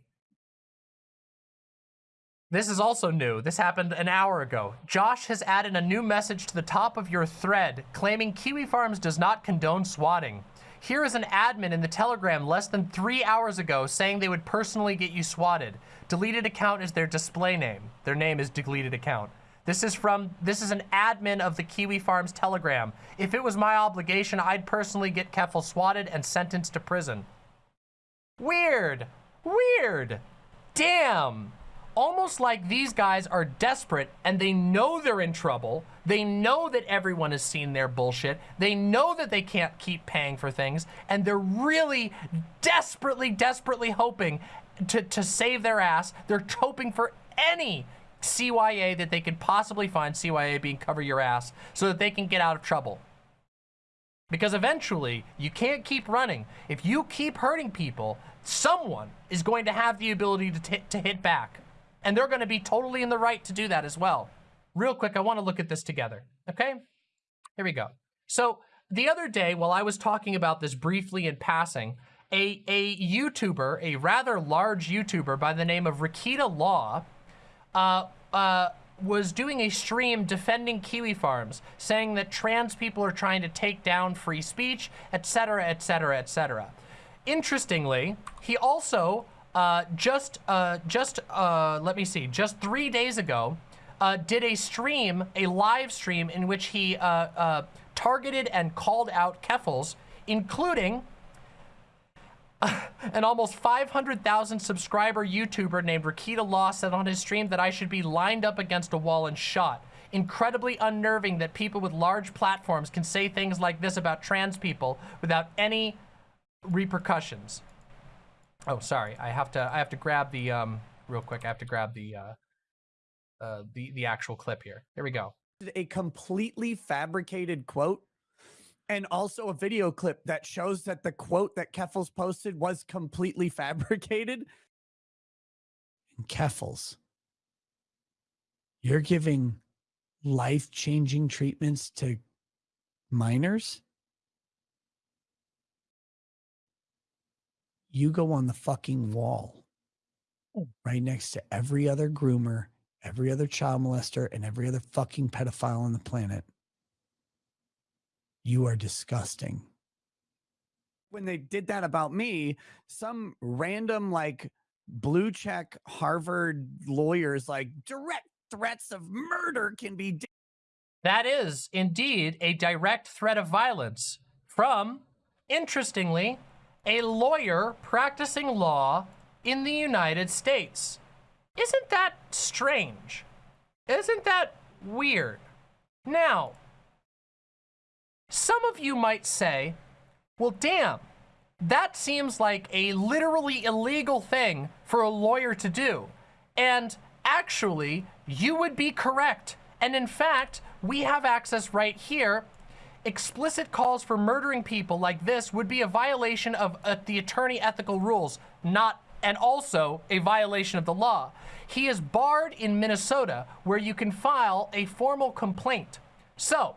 This is also new. This happened an hour ago. Josh has added a new message to the top of your thread claiming Kiwi Farms does not condone swatting. Here is an admin in the Telegram less than three hours ago saying they would personally get you swatted. Deleted account is their display name. Their name is deleted account. This is from, this is an admin of the Kiwi Farms Telegram. If it was my obligation, I'd personally get Keffel swatted and sentenced to prison. Weird. Weird. Damn almost like these guys are desperate and they know they're in trouble. They know that everyone has seen their bullshit. They know that they can't keep paying for things. And they're really desperately, desperately hoping to, to save their ass. They're hoping for any CYA that they could possibly find, CYA being cover your ass, so that they can get out of trouble. Because eventually, you can't keep running. If you keep hurting people, someone is going to have the ability to, to hit back. And they're going to be totally in the right to do that as well. Real quick, I want to look at this together, okay? Here we go. So the other day, while I was talking about this briefly in passing, a, a YouTuber, a rather large YouTuber by the name of Rekieta Law, uh, uh, was doing a stream defending Kiwi Farms, saying that trans people are trying to take down free speech, etc., etc., etc. Interestingly, he also uh, just, uh, just, uh, let me see, just three days ago, uh, did a stream, a live stream in which he uh, targeted and called out Keffals, including an almost 500,000 subscriber YouTuber named Rekieta Law said on his stream that I should be lined up against a wall and shot. Incredibly unnerving that people with large platforms can say things like this about trans people without any repercussions. Oh, sorry. I have to. I have to grab the um real quick. I have to grab the uh, uh the the actual clip here. Here we go.
A completely fabricated quote, and also a video clip that shows that the quote that Keffals posted was completely fabricated. And Keffals, you're giving life-changing treatments to minors you go on the fucking wall oh. right next to every other groomer, every other child molester, and every other fucking pedophile on the planet. You are disgusting. When they did that about me, some random like blue check Harvard lawyers like direct threats of murder can be.
That is indeed a direct threat of violence from, interestingly, a lawyer practicing law in the United States. Isn't that strange? Isn't that weird? Now, some of you might say, well, damn, that seems like a literally illegal thing for a lawyer to do. And actually, you would be correct. And in fact, we have access right here explicit calls for murdering people like this would be a violation of uh, the attorney ethical rules, not and also a violation of the law. He is barred in Minnesota where you can file a formal complaint. So,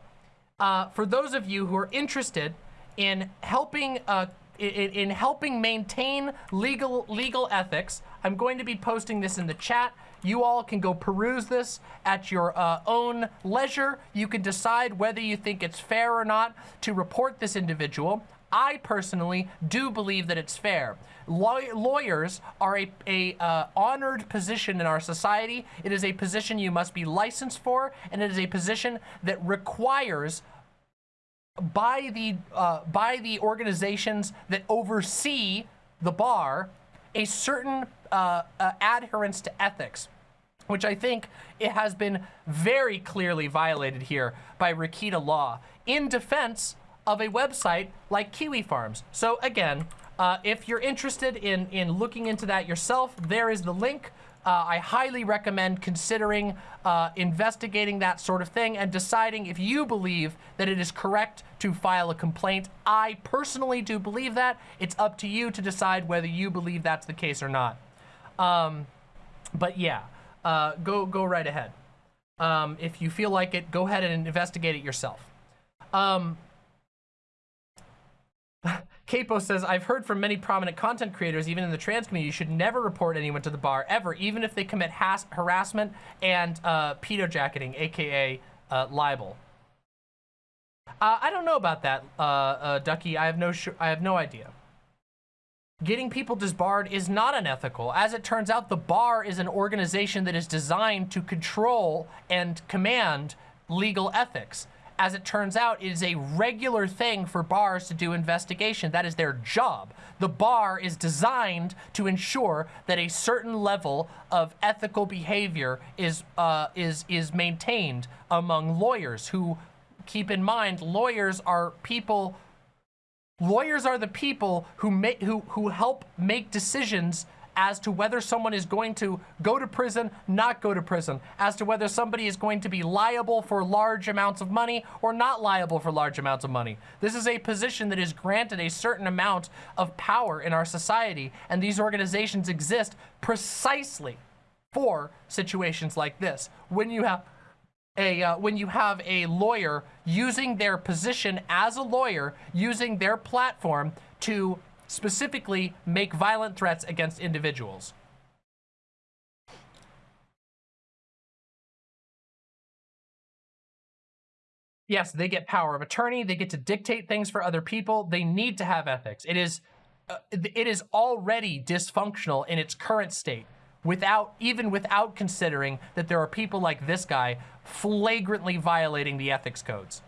uh, for those of you who are interested in helping uh, in, in helping maintain legal legal ethics, I'm going to be posting this in the chat. You all can go peruse this at your uh, own leisure. You can decide whether you think it's fair or not to report this individual. I personally do believe that it's fair. Law lawyers are a, a uh, honored position in our society. It is a position you must be licensed for, and it is a position that requires by the uh, by the organizations that oversee the bar a certain uh, uh, adherence to ethics. which I think it has been very clearly violated here by Rekieta Law in defense of a website like Kiwi Farms. So again, uh, if you're interested in, in looking into that yourself, there is the link. Uh, I highly recommend considering uh, investigating that sort of thing and deciding if you believe that it is correct to file a complaint. I personally do believe that. It's up to you to decide whether you believe that's the case or not. Um, but yeah, uh, go go right ahead. Um, if you feel like it, go ahead and investigate it yourself. Um, Capo says, I've heard from many prominent content creators, even in the trans community, you should never report anyone to the bar, ever, even if they commit harassment and uh, pedo jacketing, aka uh, libel. Uh, I don't know about that, uh, uh, Ducky. I have no I have no idea. Getting people disbarred is not unethical. As it turns out, the bar is an organization that is designed to control and command legal ethics as it turns out, it is a regular thing for bars to do investigation. That is their job. The bar is designed to ensure that a certain level of ethical behavior is uh, is is maintained among lawyers who keep in mind lawyers are people lawyers are the people who make who who help make decisions as to whether someone is going to go to prison, not go to prison, as to whether somebody is going to be liable for large amounts of money or not liable for large amounts of money. This is a position that is granted a certain amount of power in our society, and these organizations exist precisely for situations like this. When you have a uh, when you have a lawyer using their position as a lawyer, using their platform to specifically make violent threats against individuals. Yes, they get power of attorney. They get to dictate things for other people. They need to have ethics. It is, uh, it is already dysfunctional in its current state without, even without considering that there are people like this guy flagrantly violating the ethics codes.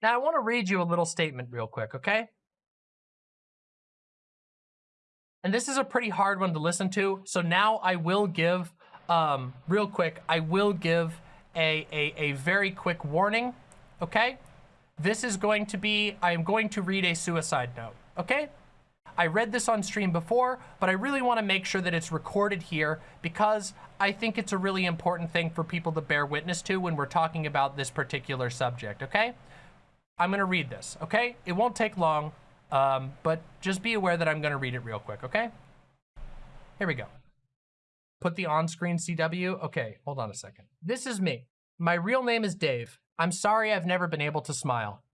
Now, I want to read you a little statement real quick, okay? And this is a pretty hard one to listen to, so now I will give, um, real quick, I will give a, a, a very quick warning, okay? This is going to be, I am going to read a suicide note, okay? I read this on stream before, but I really want to make sure that it's recorded here because I think it's a really important thing for people to bear witness to when we're talking about this particular subject, okay? I'm going to read this, okay? It won't take long, um, but just be aware that I'm going to read it real quick, okay? Here we go. Put the on-screen CW. Okay, hold on a second. This is me. My real name is Dave. I'm sorry I've never been able to smile.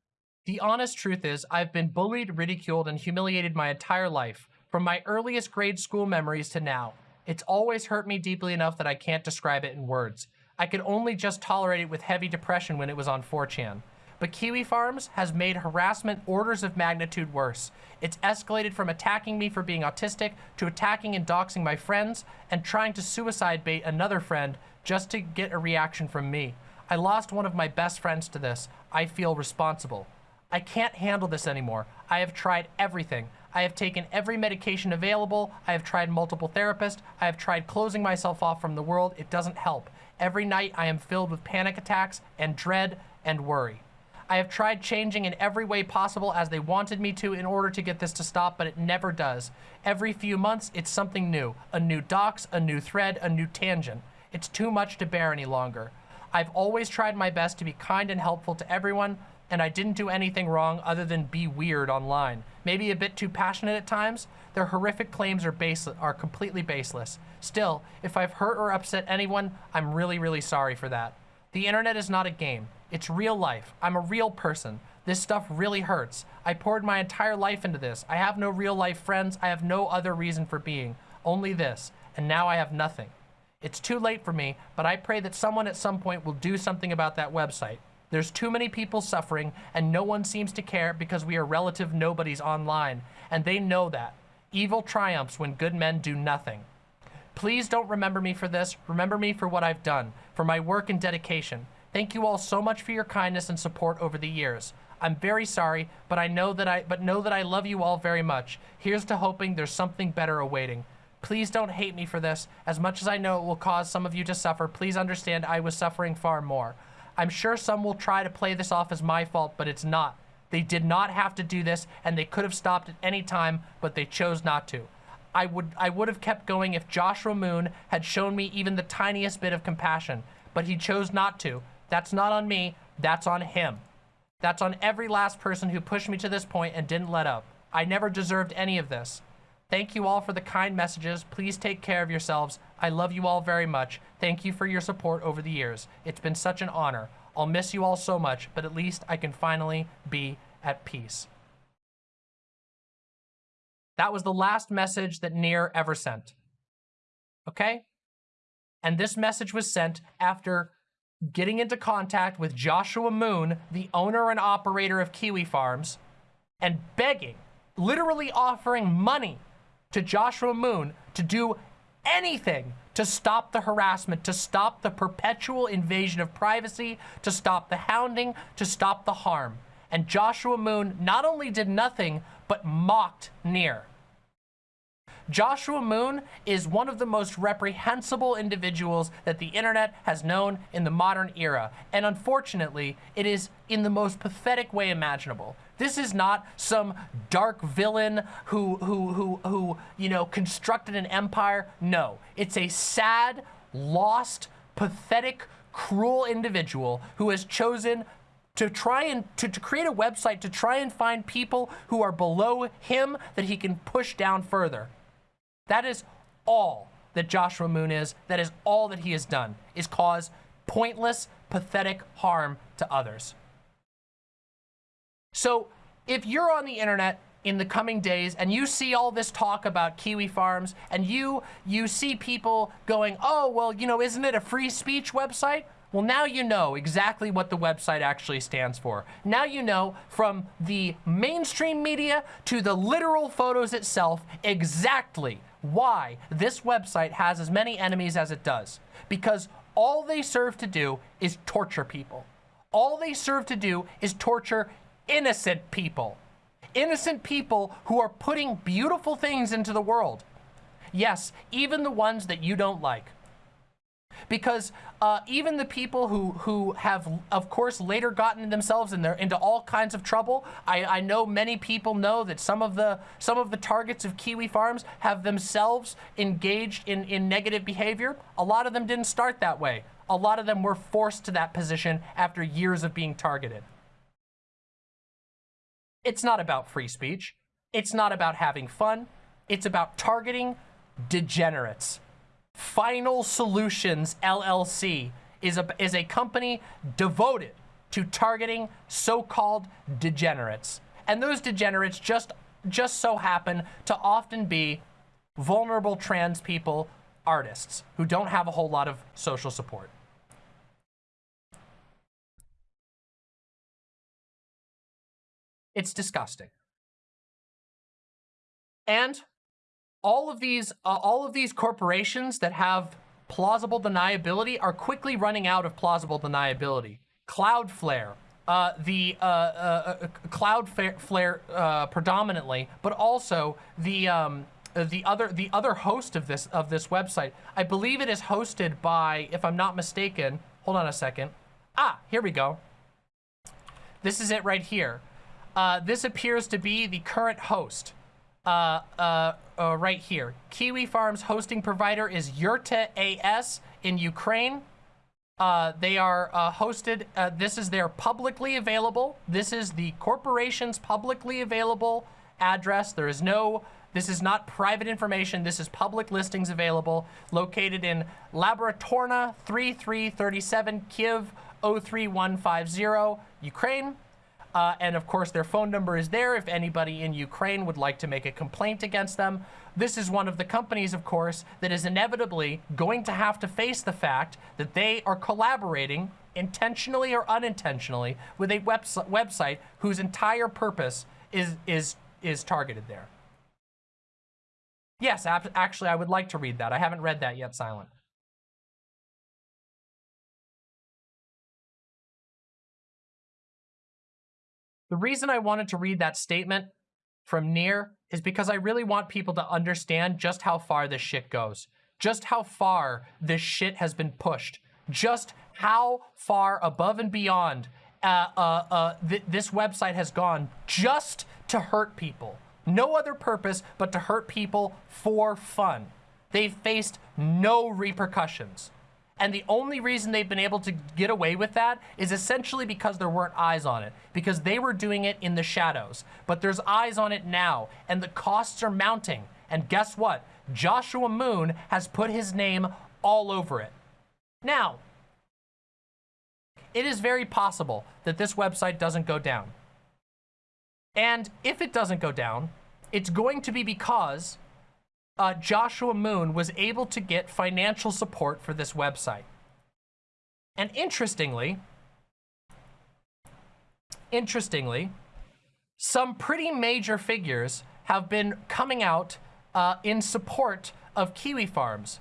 The honest truth is I've been bullied, ridiculed, and humiliated my entire life, from my earliest grade school memories to now. It's always hurt me deeply enough that I can't describe it in words. I could only just tolerate it with heavy depression when it was on 4chan. But Kiwi Farms has made harassment orders of magnitude worse. It's escalated from attacking me for being autistic to attacking and doxing my friends and trying to suicide bait another friend just to get a reaction from me. I lost one of my best friends to this. I feel responsible. I can't handle this anymore. I have tried everything. I have taken every medication available. I have tried multiple therapists. I have tried closing myself off from the world. It doesn't help. Every night I am filled with panic attacks and dread and worry. I have tried changing in every way possible as they wanted me to in order to get this to stop, but it never does. Every few months, it's something new. A new dox, a new thread, a new tangent. It's too much to bear any longer. I've always tried my best to be kind and helpful to everyone, and I didn't do anything wrong other than be weird online. Maybe a bit too passionate at times. Their horrific claims are baseless, are completely baseless. Still, if I've hurt or upset anyone, I'm really, really sorry for that. The internet is not a game. It's real life. I'm a real person. This stuff really hurts. I poured my entire life into this. I have no real life friends. I have no other reason for being. Only this. And now I have nothing. It's too late for me, but I pray that someone at some point will do something about that website. There's too many people suffering, and no one seems to care because we are relative nobodies online, and they know that. Evil triumphs when good men do nothing. Please don't remember me for this. Remember me for what I've done, for my work and dedication. Thank you all so much for your kindness and support over the years. I'm very sorry, but I know that I but know that I love you all very much. Here's to hoping there's something better awaiting. Please don't hate me for this. As much as I know it will cause some of you to suffer, please understand I was suffering far more. I'm sure some will try to play this off as my fault, but it's not. They did not have to do this, and they could have stopped at any time, but they chose not to. I would I would have kept going if Joshua Moon had shown me even the tiniest bit of compassion, but he chose not to. That's not on me, that's on him. That's on every last person who pushed me to this point and didn't let up. I never deserved any of this. Thank you all for the kind messages. Please take care of yourselves. I love you all very much. Thank you for your support over the years. It's been such an honor. I'll miss you all so much, but at least I can finally be at peace. That was the last message that Near ever sent. Okay? And this message was sent after getting into contact with Joshua Moon, the owner and operator of Kiwi Farms, and begging, literally offering money to Joshua Moon to do anything to stop the harassment, to stop the perpetual invasion of privacy, to stop the hounding, to stop the harm. And Joshua Moon not only did nothing, but mocked Near. Joshua Moon is one of the most reprehensible individuals that the internet has known in the modern era. And unfortunately, it is in the most pathetic way imaginable. This is not some dark villain who, who, who, who, you know, constructed an empire. No, it's a sad, lost, pathetic, cruel individual who has chosen to try and to, to create a website to try and find people who are below him that he can push down further. That is all that Joshua Moon is. That is all that he has done, is cause pointless, pathetic harm to others. So if you're on the internet in the coming days and you see all this talk about Kiwi farms and you you see people going, oh, well, you know, isn't it a free speech website? Well, now you know exactly what the website actually stands for. Now you know from the mainstream media to the literal photos itself exactly why this website has as many enemies as it does. Because all they serve to do is torture people. All they serve to do is torture innocent people. Innocent people who are putting beautiful things into the world. Yes, even the ones that you don't like. Because uh, even the people who who have, of course, later gotten themselves in into all kinds of trouble. I, I know many people know that some of the some of the targets of Kiwi Farms have themselves engaged in, in negative behavior. A lot of them didn't start that way. A lot of them were forced to that position after years of being targeted. It's not about free speech. It's not about having fun. It's about targeting degenerates. Final Solutions LLC is a, is a company devoted to targeting so-called degenerates. And those degenerates just, just so happen to often be vulnerable trans people, artists, who don't have a whole lot of social support. It's disgusting. And all of these, uh, all of these corporations that have plausible deniability are quickly running out of plausible deniability. Cloudflare, uh, the uh, uh, uh Cloudflare uh, predominantly, but also the um, the other the other host of this of this website. I believe it is hosted by, if I'm not mistaken. Hold on a second. Ah, here we go. This is it right here. This appears to be the current host. Uh, uh, uh, right here. Kiwi Farms hosting provider is Yurta AS in Ukraine. Uh, they are uh, hosted, this is their publicly available, this is the corporation's publicly available address. There is no, this is not private information, this is public listings available, located in Laboratorna 3337 Kiev 03150, Ukraine. Uh, and of course, their phone number is there if anybody in Ukraine would like to make a complaint against them. This is one of the companies, of course, that is inevitably going to have to face the fact that they are collaborating intentionally or unintentionally with a webs website whose entire purpose is, is, is targeted there. Yes, actually, I would like to read that. I haven't read that yet, Silent. The reason I wanted to read that statement from Near is because I really want people to understand just how far this shit goes. Just how far this shit has been pushed. Just how far above and beyond uh, uh, uh, th this website has gone just to hurt people. No other purpose but to hurt people for fun. They've faced no repercussions. And the only reason they've been able to get away with that is essentially because there weren't eyes on it, because they were doing it in the shadows. But there's eyes on it now, and the costs are mounting. And guess what? Joshua Moon has put his name all over it. Now, it is very possible that this website doesn't go down. And if it doesn't go down, it's going to be because uh, Joshua Moon was able to get financial support for this website. And interestingly, interestingly, some pretty major figures have been coming out uh, in support of Kiwi Farms,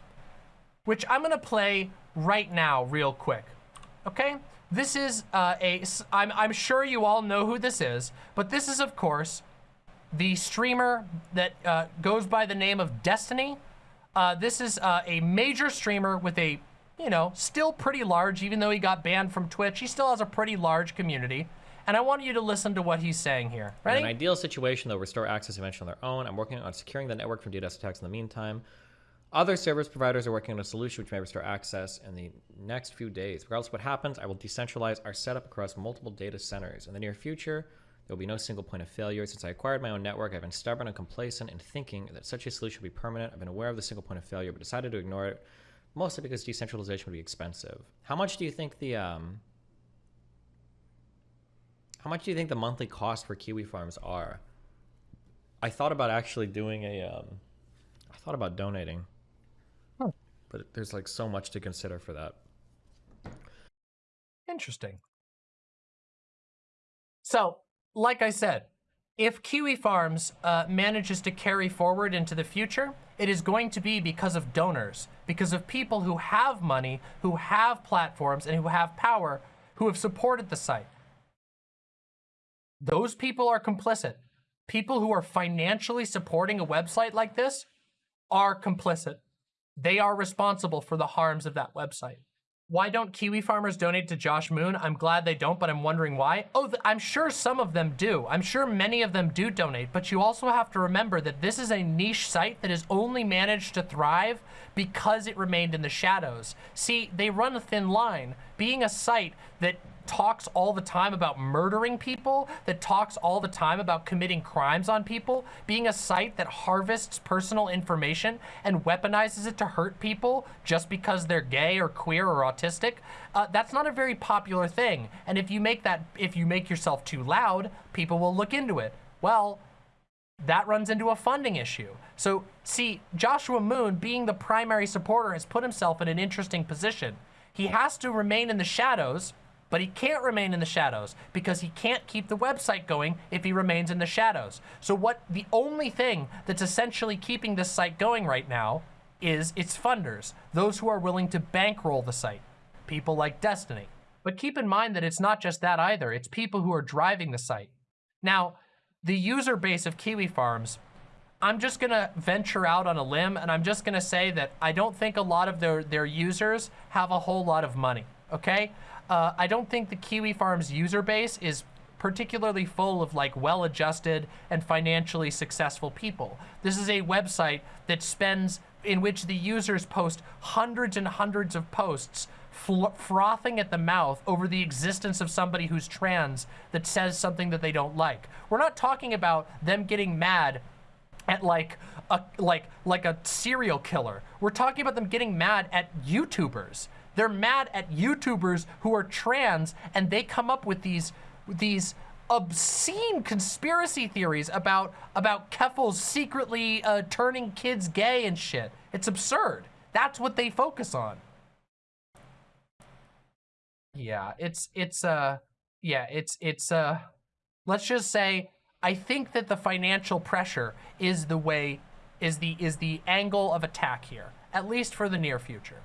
which I'm gonna play right now real quick, okay? This is uh, a, I'm, I'm sure you all know who this is, but this is of course the streamer that uh, goes by the name of Destiny. Uh, this is uh, a major streamer with a, you know, still pretty large, even though he got banned from Twitch, he still has a pretty large community. And I want you to listen to what he's saying here. Ready?
In an ideal situation, they'll restore access eventually on their own. I'm working on securing the network from DDoS attacks in the meantime. Other service providers are working on a solution which may restore access in the next few days. Regardless of what happens, I will decentralize our setup across multiple data centers. In the near future, there will be no single point of failure. Since I acquired my own network, I've been stubborn and complacent in thinking that such a solution would be permanent. I've been aware of the single point of failure, but decided to ignore it, mostly because decentralization would be expensive. How much do you think the um, how much do you think the monthly cost for kiwi farms are? I thought about actually doing a um, I thought about donating, but there's like so much to consider for that.
Interesting. So like I said, if Kiwi Farms uh, manages to carry forward into the future, it is going to be because of donors, because of people who have money, who have platforms, and who have power, who have supported the site. Those people are complicit. People who are financially supporting a website like this are complicit. They are responsible for the harms of that website. Why don't Kiwi farmers donate to Josh Moon? I'm glad they don't, but I'm wondering why. Oh, I'm sure some of them do. I'm sure many of them do donate, but you also have to remember that this is a niche site that has only managed to thrive because it remained in the shadows. See, they run a thin line. Being a site that talks all the time about murdering people, that talks all the time about committing crimes on people, being a site that harvests personal information and weaponizes it to hurt people just because they're gay or queer or autistic, uh, that's not a very popular thing. And if you make that, if you make yourself too loud, people will look into it. Well, that runs into a funding issue. So see, Joshua Moon, being the primary supporter, has put himself in an interesting position. He has to remain in the shadows but he can't remain in the shadows because he can't keep the website going if he remains in the shadows. So what the only thing that's essentially keeping this site going right now is its funders, those who are willing to bankroll the site, people like Destiny. But keep in mind that it's not just that either, it's people who are driving the site. Now, the user base of Kiwi Farms, I'm just gonna venture out on a limb and I'm just gonna say that I don't think a lot of their, their users have a whole lot of money, okay? Uh, I don't think the Kiwi Farms user base is particularly full of like well-adjusted and financially successful people. This is a website that spends, in which the users post hundreds and hundreds of posts frothing at the mouth over the existence of somebody who's trans that says something that they don't like. We're not talking about them getting mad at like a like like a serial killer. We're talking about them getting mad at YouTubers they're mad at YouTubers who are trans and they come up with these, these obscene conspiracy theories about, about Keffals secretly uh, turning kids gay and shit. It's absurd. That's what they focus on. Yeah, it's, it's, uh, yeah, it's, it's, uh, let's just say, I think that the financial pressure is the way is the is the angle of attack here, at least for the near future.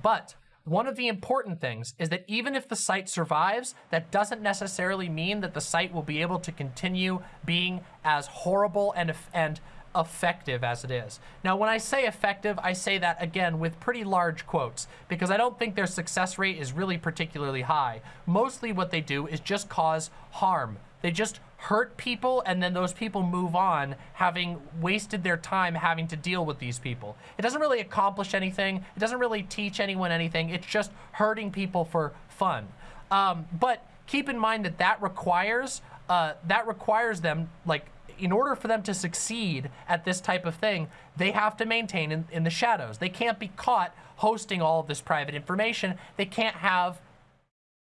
But one of the important things is that even if the site survives, that doesn't necessarily mean that the site will be able to continue being as horrible and and effective as it is. Now, when I say effective, I say that again with pretty large quotes because I don't think their success rate is really particularly high. Mostly what they do is just cause harm. They just hurt people and then those people move on having wasted their time having to deal with these people. It doesn't really accomplish anything. It doesn't really teach anyone anything. It's just hurting people for fun. Um, but keep in mind that that requires uh, that requires them like in order for them to succeed at this type of thing, they have to maintain in, in the shadows. They can't be caught hosting all of this private information. They can't have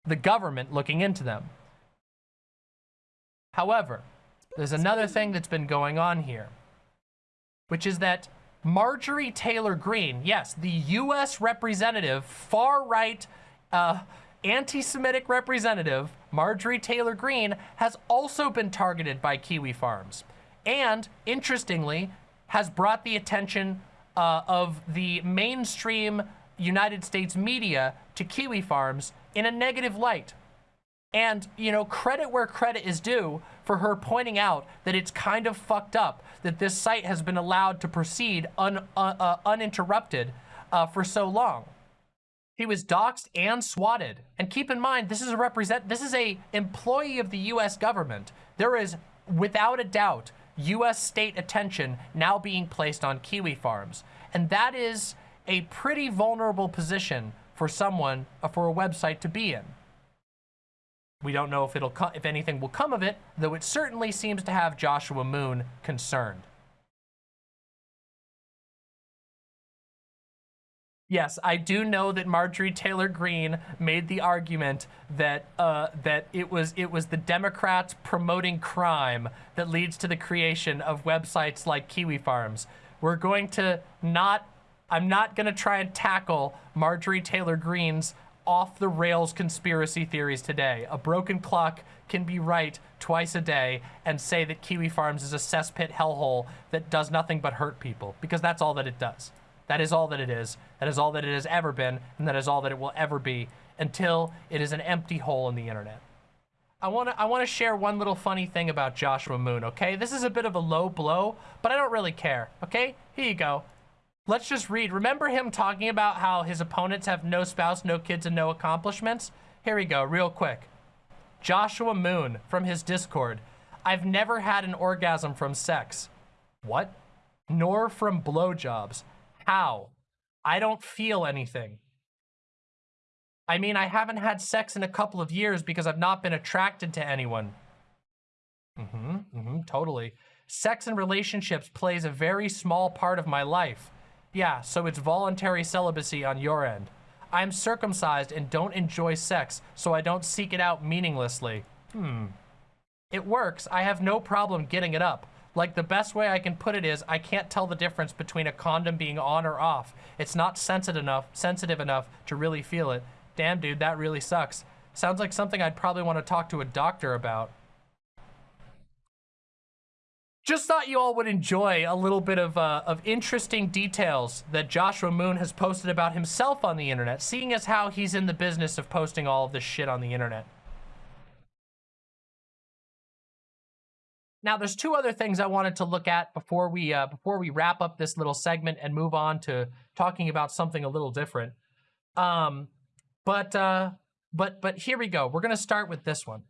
the government looking into them. However, there's another thing that's been going on here, which is that Marjorie Taylor Greene, yes, the U.S. representative, far-right, uh, anti-Semitic representative, Marjorie Taylor Greene, has also been targeted by Kiwi Farms. And, interestingly, has brought the attention uh, of the mainstream United States media to Kiwi Farms in a negative light. And, you know, credit where credit is due for her pointing out that it's kind of fucked up that this site has been allowed to proceed un, uh, uh, uninterrupted uh, for so long. He was doxxed and swatted. And keep in mind, this is a represent this is a employee of the US government. There is without a doubt US state attention now being placed on kiwi farms. And that is a pretty vulnerable position for someone uh, for a website to be in. We don't know if it'll if anything will come of it, though it certainly seems to have Joshua Moon concerned. Yes, I do know that Marjorie Taylor Greene made the argument that uh, that it was it was the Democrats promoting crime that leads to the creation of websites like Kiwi Farms. We're going to not. I'm not going to try and tackle Marjorie Taylor Greene's off the rails conspiracy theories today. A broken clock can be right twice a day and say that Kiwi Farms is a cesspit hellhole that does nothing but hurt people because that's all that it does. That is all that it is. That is all that it has ever been, and that is all that it will ever be until it is an empty hole in the internet. I want to I want to share one little funny thing about Joshua Moon, okay? This is a bit of a low blow, but I don't really care, okay? Here you go. Let's just read. Remember him talking about how his opponents have no spouse, no kids, and no accomplishments? Here we go, real quick. Joshua Moon from his Discord. I've never had an orgasm from sex. What? Nor from blowjobs. How? I don't feel anything. I mean, I haven't had sex in a couple of years because I've not been attracted to anyone. Mm-hmm, mm-hmm, totally. Sex and relationships plays a very small part of my life. Yeah, so it's voluntary celibacy on your end. I'm circumcised and don't enjoy sex, so I don't seek it out meaninglessly. Hmm. It works. I have no problem getting it up. Like the best way I can put it is I can't tell the difference between a condom being on or off. It's not sensitive enough, sensitive enough to really feel it. Damn, dude, that really sucks. Sounds like something I'd probably want to talk to a doctor about. Just thought you all would enjoy a little bit of, uh, of interesting details that Joshua Moon has posted about himself on the internet, seeing as how he's in the business of posting all of this shit on the internet. Now, there's two other things I wanted to look at before we uh, before we wrap up this little segment and move on to talking about something a little different. Um, but uh, but but here we go. We're gonna start with this one.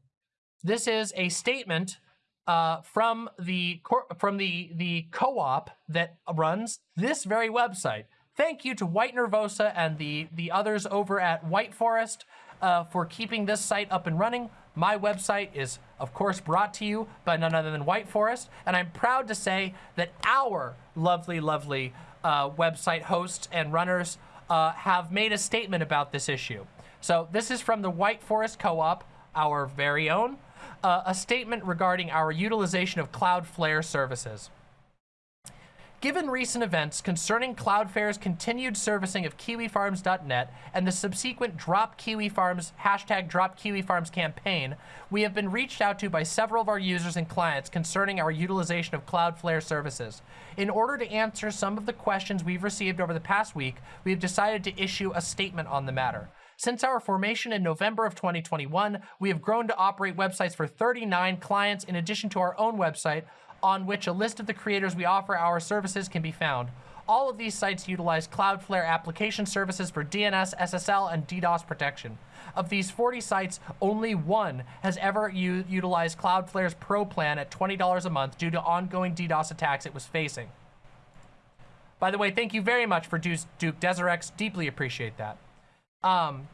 This is a statement uh, from the from the the co-op that runs this very website. Thank you to White Nervosa and the the others over at White Forest uh, for keeping this site up and running. My website is, of course, brought to you by none other than White Forest, and I'm proud to say that our lovely, lovely uh, website hosts and runners uh, have made a statement about this issue. So this is from the White Forest Co-op, our very own, uh, a statement regarding our utilization of Cloudflare services. Given recent events concerning Cloudflare's continued servicing of KiwiFarms.net and the subsequent Drop Kiwi Farms hashtag Drop Kiwi Farms campaign, we have been reached out to by several of our users and clients concerning our utilization of Cloudflare services. In order to answer some of the questions we've received over the past week, we have decided to issue a statement on the matter. Since our formation in November of 2021, we have grown to operate websites for 39 clients in addition to our own website, on which a list of the creators we offer our services can be found. All of these sites utilize Cloudflare application services for DNS, SSL, and DDoS protection. Of these 40 sites, only one has ever utilized Cloudflare's Pro plan at $20 a month due to ongoing DDoS attacks it was facing. By the way, thank you very much for Duke Deserex. Deeply appreciate that. Um,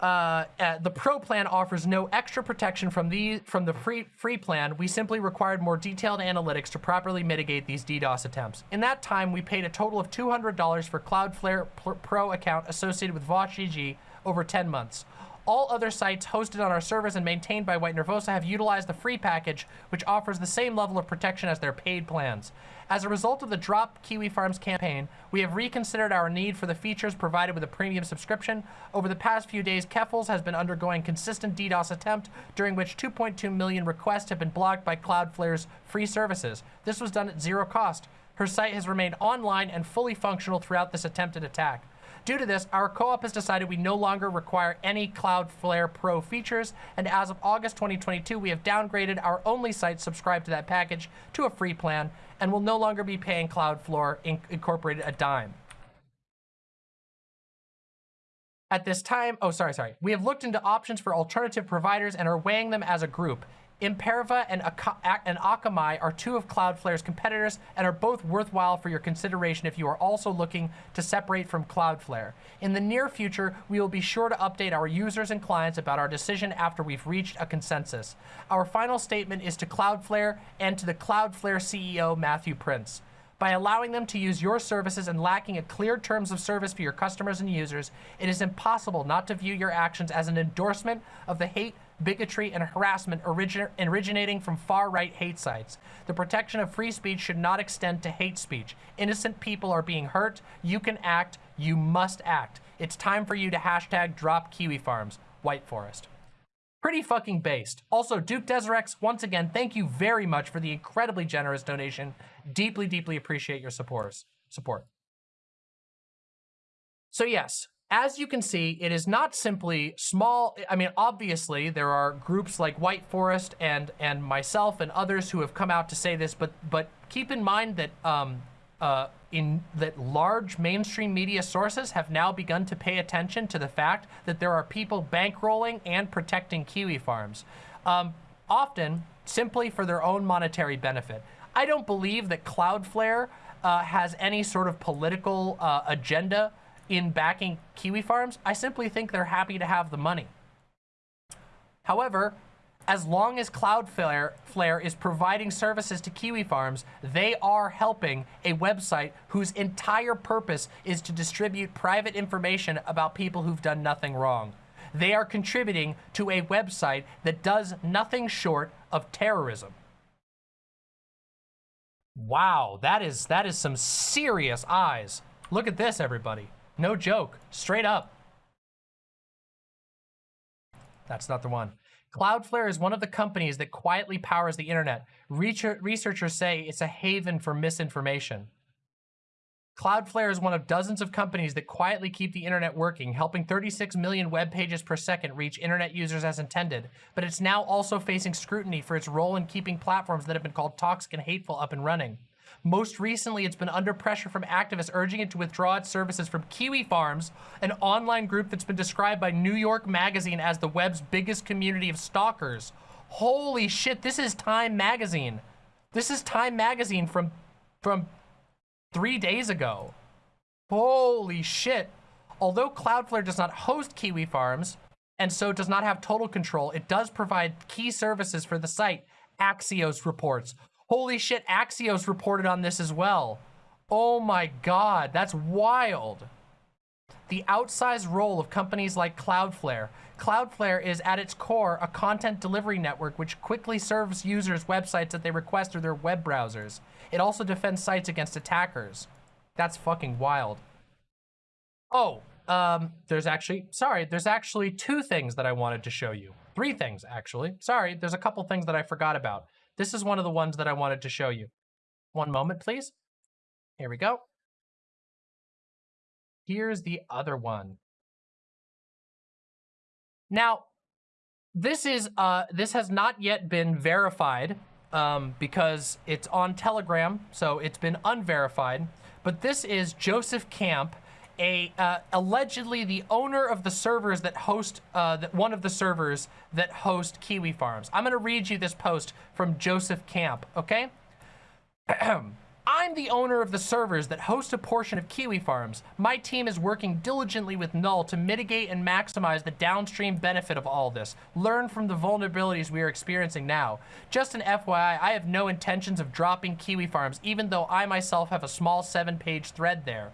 uh, uh, the pro plan offers no extra protection from the from the free free plan. We simply required more detailed analytics to properly mitigate these DDoS attempts. In that time, we paid a total of $200 for Cloudflare Pro account associated with VaushGG over 10 months. All other sites hosted on our servers and maintained by White Nervosa have utilized the free package, which offers the same level of protection as their paid plans. As a result of the Drop Kiwi Farms campaign, we have reconsidered our need for the features provided with a premium subscription. Over the past few days, Keffals has been undergoing consistent DDoS attempt, during which 2.2 million requests have been blocked by Cloudflare's free services. This was done at zero cost. Her site has remained online and fully functional throughout this attempted attack. Due to this, our co-op has decided we no longer require any Cloudflare Pro features, and as of August 2022, we have downgraded our only site subscribed to that package to a free plan, and will no longer be paying Cloudflare Inc Incorporated a dime. At this time, oh, sorry, sorry. We have looked into options for alternative providers and are weighing them as a group. Imperva and, and Akamai are two of Cloudflare's competitors and are both worthwhile for your consideration if you are also looking to separate from Cloudflare. In the near future, we will be sure to update our users and clients about our decision after we've reached a consensus. Our final statement is to Cloudflare and to the Cloudflare CEO, Matthew Prince. By allowing them to use your services and lacking a clear terms of service for your customers and users, it is impossible not to view your actions as an endorsement of the hate, bigotry, and harassment origin originating from far-right hate sites. The protection of free speech should not extend to hate speech. Innocent people are being hurt. You can act. You must act. It's time for you to hashtag drop Kiwi Farms. White Forest. Pretty fucking based. Also, Duke Deserex, once again, thank you very much for the incredibly generous donation. Deeply, deeply appreciate your support. Support. So yes, as you can see, it is not simply small. I mean, obviously, there are groups like White Forest and and myself and others who have come out to say this, but but keep in mind that um, uh, in that large mainstream media sources have now begun to pay attention to the fact that there are people bankrolling and protecting kiwi farms, um, often simply for their own monetary benefit. I don't believe that Cloudflare uh, has any sort of political uh, agenda in backing kiwi farms. I simply think they're happy to have the money. However, as long as Cloudflare Flare is providing services to kiwi farms, they are helping a website whose entire purpose is to distribute private information about people who've done nothing wrong. They are contributing to a website that does nothing short of terrorism. Wow, that is that is some serious eyes. Look at this, everybody. No joke. Straight up. That's not the one. Cloudflare is one of the companies that quietly powers the internet. Researchers say it's a haven for misinformation. Cloudflare is one of dozens of companies that quietly keep the internet working, helping 36 million web pages per second reach internet users as intended. But it's now also facing scrutiny for its role in keeping platforms that have been called toxic and hateful up and running. Most recently, it's been under pressure from activists urging it to withdraw its services from Kiwi Farms, an online group that's been described by New York Magazine as the web's biggest community of stalkers. Holy shit, this is Time Magazine. This is Time Magazine from, from three days ago. Holy shit. Although Cloudflare does not host Kiwi Farms, and so does not have total control, it does provide key services for the site, Axios reports. Holy shit, Axios reported on this as well. Oh my god, that's wild. the outsized role of companies like Cloudflare. Cloudflare is at its core a content delivery network which quickly serves users websites that they request through their web browsers. It also defends sites against attackers. That's fucking wild. Oh, um, there's actually, sorry, there's actually two things that I wanted to show you. Three things, actually. Sorry, there's a couple things that I forgot about. This is one of the ones that I wanted to show you. One moment, please. Here we go. Here's the other one. Now, this is uh, this has not yet been verified um, because it's on Telegram, so it's been unverified. But this is Joseph Camp, a uh, allegedly the owner of the servers that host uh, that one of the servers that host Kiwi Farms. I'm going to read you this post from Joseph Camp. Okay. I'm the owner of the servers that host a portion of Kiwi Farms. My team is working diligently with Null to mitigate and maximize the downstream benefit of all this. Learn from the vulnerabilities we are experiencing now. Just an FYI, I have no intentions of dropping Kiwi Farms, even though I myself have a small seven-page thread there.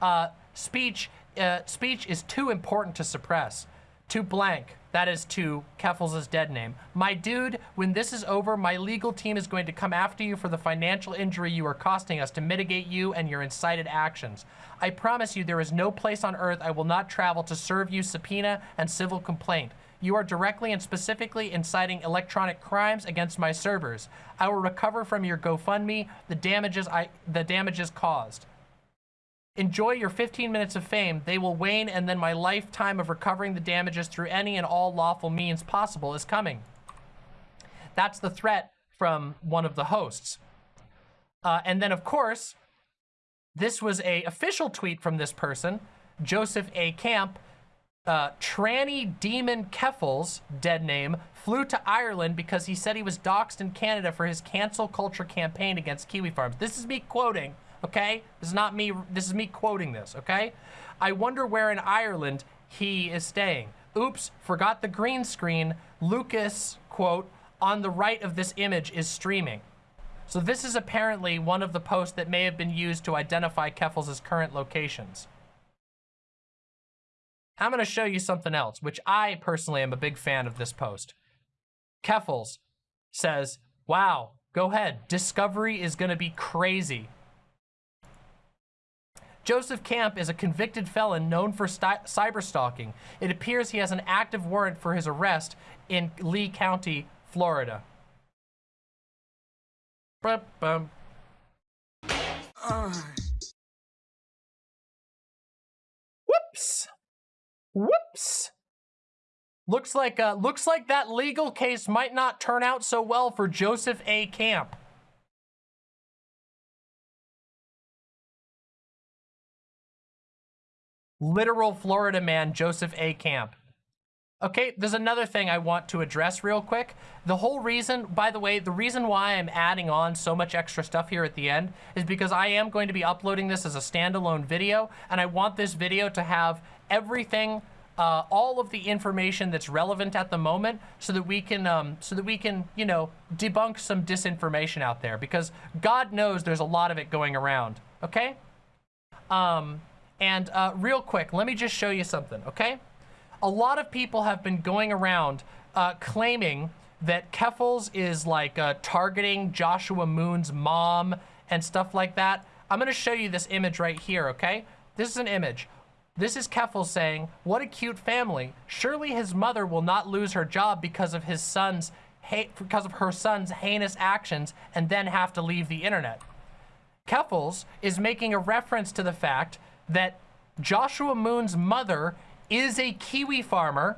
Uh, speech, uh, speech is too important to suppress. To blank. That is to Keffals' dead name. My dude, when this is over, my legal team is going to come after you for the financial injury you are costing us to mitigate you and your incited actions. I promise you there is no place on earth I will not travel to serve you subpoena and civil complaint. You are directly and specifically inciting electronic crimes against my servers. I will recover from your GoFundMe the damages I the damages caused. Enjoy your 15 minutes of fame. They will wane and then my lifetime of recovering the damages through any and all lawful means possible is coming. That's the threat from one of the hosts. Uh, and then, of course, this was a official tweet from this person, Joseph A. Camp. Uh, tranny Demon Keffals, dead name, flew to Ireland because he said he was doxxed in Canada for his cancel culture campaign against Kiwi Farms. This is me quoting okay? This is not me, this is me quoting this, okay? I wonder where in Ireland he is staying. Oops, forgot the green screen. Lucas, quote, on the right of this image is streaming. So this is apparently one of the posts that may have been used to identify Keffals' current locations. I'm going to show you something else, which I personally am a big fan of this post. Keffals says, wow, go ahead. Discovery is going to be crazy. Joseph Camp is a convicted felon known for cyberstalking. It appears he has an active warrant for his arrest in Lee County, Florida. Bum, bum. Uh. Whoops. Whoops. Looks like uh, looks like that legal case might not turn out so well for Joseph A. Camp. Literal Florida man, Joseph A. Camp. Okay, there's another thing I want to address real quick. The whole reason, by the way, the reason why I'm adding on so much extra stuff here at the end is because I am going to be uploading this as a standalone video, and I want this video to have everything, uh, all of the information that's relevant at the moment so that we can, um, so that we can, you know, debunk some disinformation out there because God knows there's a lot of it going around, okay? Um, and uh, real quick, let me just show you something, okay? A lot of people have been going around uh, claiming that Keffals is like uh, targeting Joshua Moon's mom and stuff like that. I'm gonna show you this image right here, okay? This is an image. This is Keffals saying, what a cute family. Surely his mother will not lose her job because of his son's because of her son's heinous actions and then have to leave the internet. Keffals is making a reference to the fact that Joshua Moon's mother is a Kiwi farmer.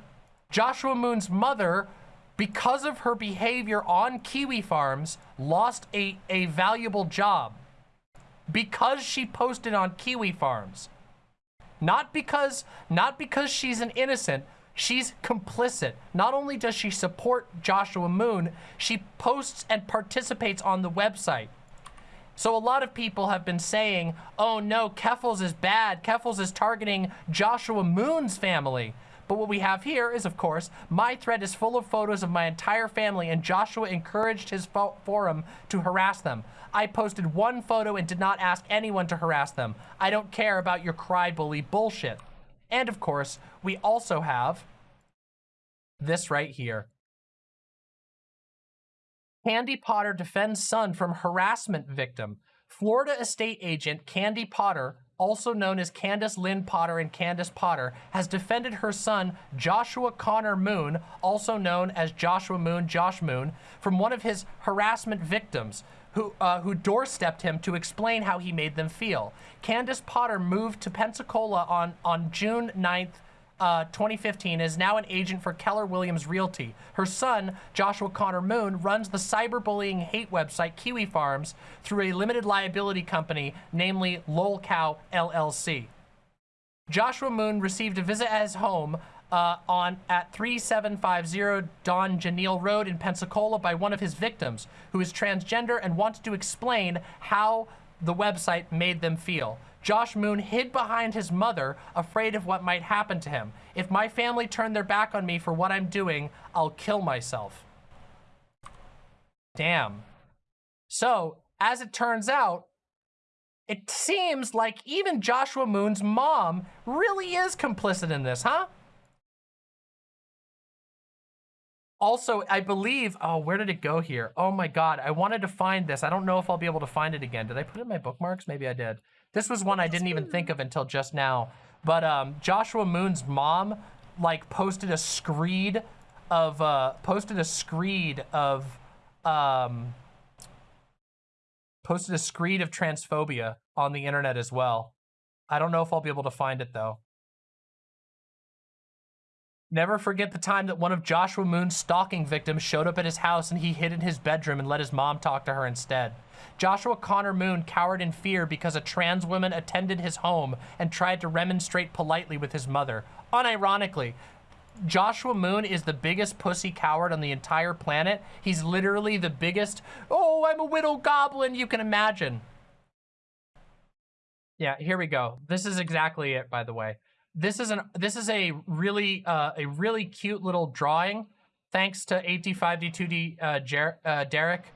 Joshua Moon's mother, because of her behavior on Kiwi farms, lost a, a valuable job because she posted on Kiwi farms. Not because, not because she's an innocent, she's complicit. Not only does she support Joshua Moon, she posts and participates on the website. So a lot of people have been saying, oh no, Keffals is bad. Keffals is targeting Joshua Moon's family. But what we have here is, of course, my thread is full of photos of my entire family and Joshua encouraged his fo forum to harass them. I posted one photo and did not ask anyone to harass them. I don't care about your cry bully bullshit. And of course, we also have this right here. Candy Potter defends son from harassment victim. Florida estate agent Candy Potter, also known as Candace Lynn Potter and Candace Potter, has defended her son Joshua Connor Moon, also known as Joshua Moon, Josh Moon, from one of his harassment victims who, uh, who doorstepped him to explain how he made them feel. Candace Potter moved to Pensacola on, on June 9th, uh, 2015 is now an agent for Keller Williams Realty. Her son, Joshua Connor Moon, runs the cyberbullying hate website Kiwi Farms through a limited liability company, namely LolCow LLC. Joshua Moon received a visit at his home uh, on at 3750 Don Janelle Road in Pensacola by one of his victims, who is transgender and wanted to explain how the website made them feel. Josh Moon hid behind his mother, afraid of what might happen to him. If my family turn their back on me for what I'm doing, I'll kill myself. Damn. So, as it turns out, it seems like even Joshua Moon's mom really is complicit in this, huh? Also, I believe, oh, where did it go here? Oh my God, I wanted to find this. I don't know if I'll be able to find it again. Did I put it in my bookmarks? Maybe I did. This was one I didn't even think of until just now. But um, Joshua Moon's mom like posted a screed of uh, posted a screed of um, posted a screed of transphobia on the internet as well. I don't know if I'll be able to find it though. Never forget the time that one of Joshua Moon's stalking victims showed up at his house and he hid in his bedroom and let his mom talk to her instead. Joshua Connor Moon cowered in fear because a trans woman attended his home and tried to remonstrate politely with his mother. Unironically, Joshua Moon is the biggest pussy coward on the entire planet. He's literally the biggest, oh, I'm a widow goblin you can imagine. Yeah, here we go. This is exactly it, by the way. This is an this is a really uh, a really cute little drawing. Thanks to 85D2D uh, Jer uh, Derek.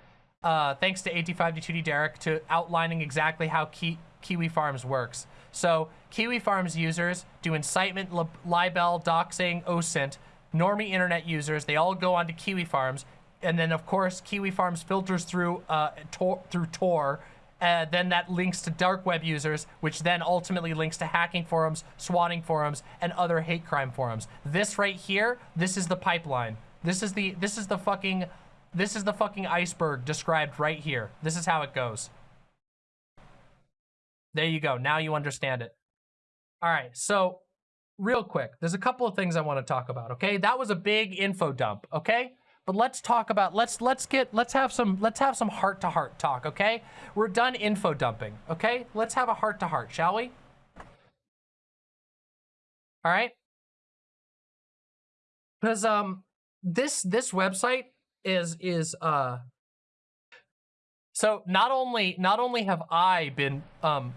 Uh, thanks to 85D2D Derek to outlining exactly how Ki Kiwi Farms works. So Kiwi Farms users do incitement, li libel, doxing, OSINT. Normie internet users, they all go onto Kiwi Farms. And then, of course, Kiwi Farms filters through uh, Tor, through Tor uh, then that links to dark web users, which then ultimately links to hacking forums, swatting forums, and other hate crime forums. This right here, this is the pipeline. This is the this is the fucking this is the fucking iceberg described right here. This is how it goes. There you go. Now you understand it. All right. So real quick, there's a couple of things I want to talk about. Okay. That was a big info dump. Okay. But let's talk about let's let's get let's have some let's have some heart to heart talk, okay? We're done info dumping, okay? Let's have a heart to heart, shall we? All right? Cuz um this this website is is uh so not only not only have I been um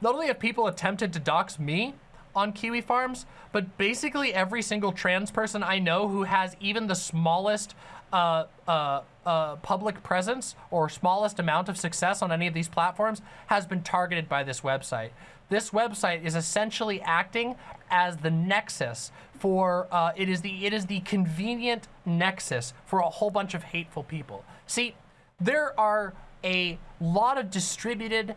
not only have people attempted to dox me, on Kiwi Farms, but basically every single trans person I know who has even the smallest uh, uh, uh, public presence or smallest amount of success on any of these platforms has been targeted by this website. This website is essentially acting as the nexus for, uh, it is the it is the convenient nexus for a whole bunch of hateful people. See, there are a lot of distributed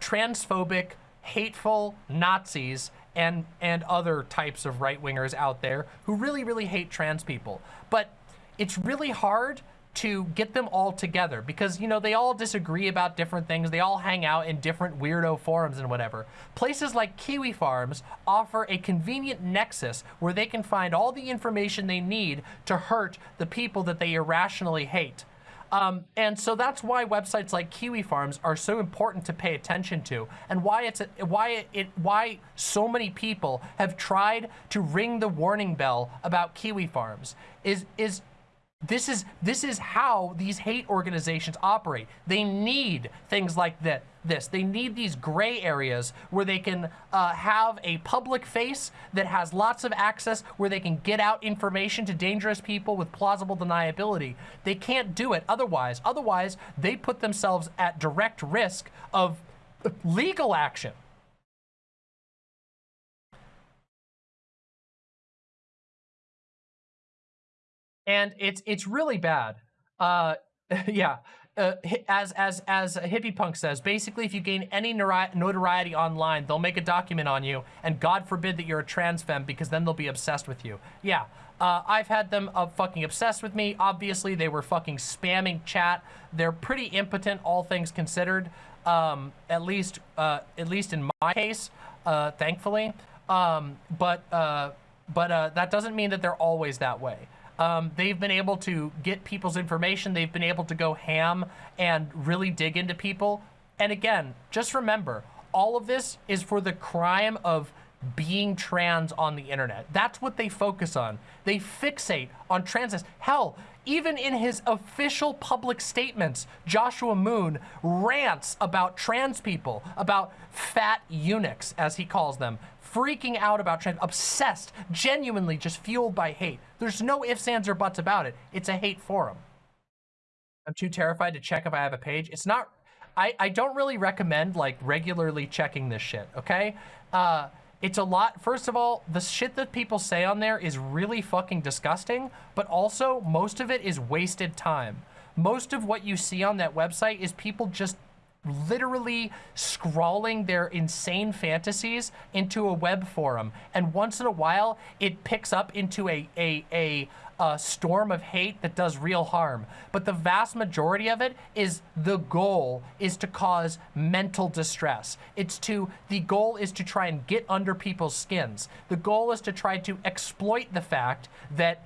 transphobic, hateful Nazis and and other types of right-wingers out there who really, really hate trans people. But it's really hard to get them all together because, you know, they all disagree about different things. They all hang out in different weirdo forums and whatever. Places like Kiwi Farms offer a convenient nexus where they can find all the information they need to hurt the people that they irrationally hate. Um, and so that's why websites like Kiwi Farms are so important to pay attention to, and why it's a, why it, it why so many people have tried to ring the warning bell about Kiwi Farms is is this is this is how these hate organizations operate. They need things like that. This they need these gray areas where they can uh, have a public face that has lots of access, where they can get out information to dangerous people with plausible deniability. They can't do it otherwise. Otherwise, they put themselves at direct risk of legal action. And it's it's really bad. Uh, yeah. Uh, as as as hippie punk says, basically, if you gain any notoriety online, they'll make a document on you, and God forbid that you're a trans femme, because then they'll be obsessed with you. Yeah, uh, I've had them uh, fucking obsessed with me. Obviously, they were fucking spamming chat. They're pretty impotent, all things considered. Um, at least, uh, at least in my case, uh, thankfully. Um, but uh, but uh, that doesn't mean that they're always that way. Um, they've been able to get people's information. They've been able to go ham and really dig into people. And again, just remember, all of this is for the crime of being trans on the internet. That's what they focus on. They fixate on transness. Hell, even in his official public statements, Joshua Moon rants about trans people, about fat eunuchs, as he calls them, freaking out about trans, obsessed, genuinely just fueled by hate. There's no ifs, ands, or buts about it. It's a hate forum. I'm too terrified to check if I have a page. It's not, I, I don't really recommend like regularly checking this shit, okay? Uh, it's a lot. First of all, the shit that people say on there is really fucking disgusting, but also most of it is wasted time. Most of what you see on that website is people just literally scrawling their insane fantasies into a web forum. And once in a while, it picks up into a, a, a, a storm of hate that does real harm. But the vast majority of it is the goal is to cause mental distress. It's to, the goal is to try and get under people's skins. The goal is to try to exploit the fact that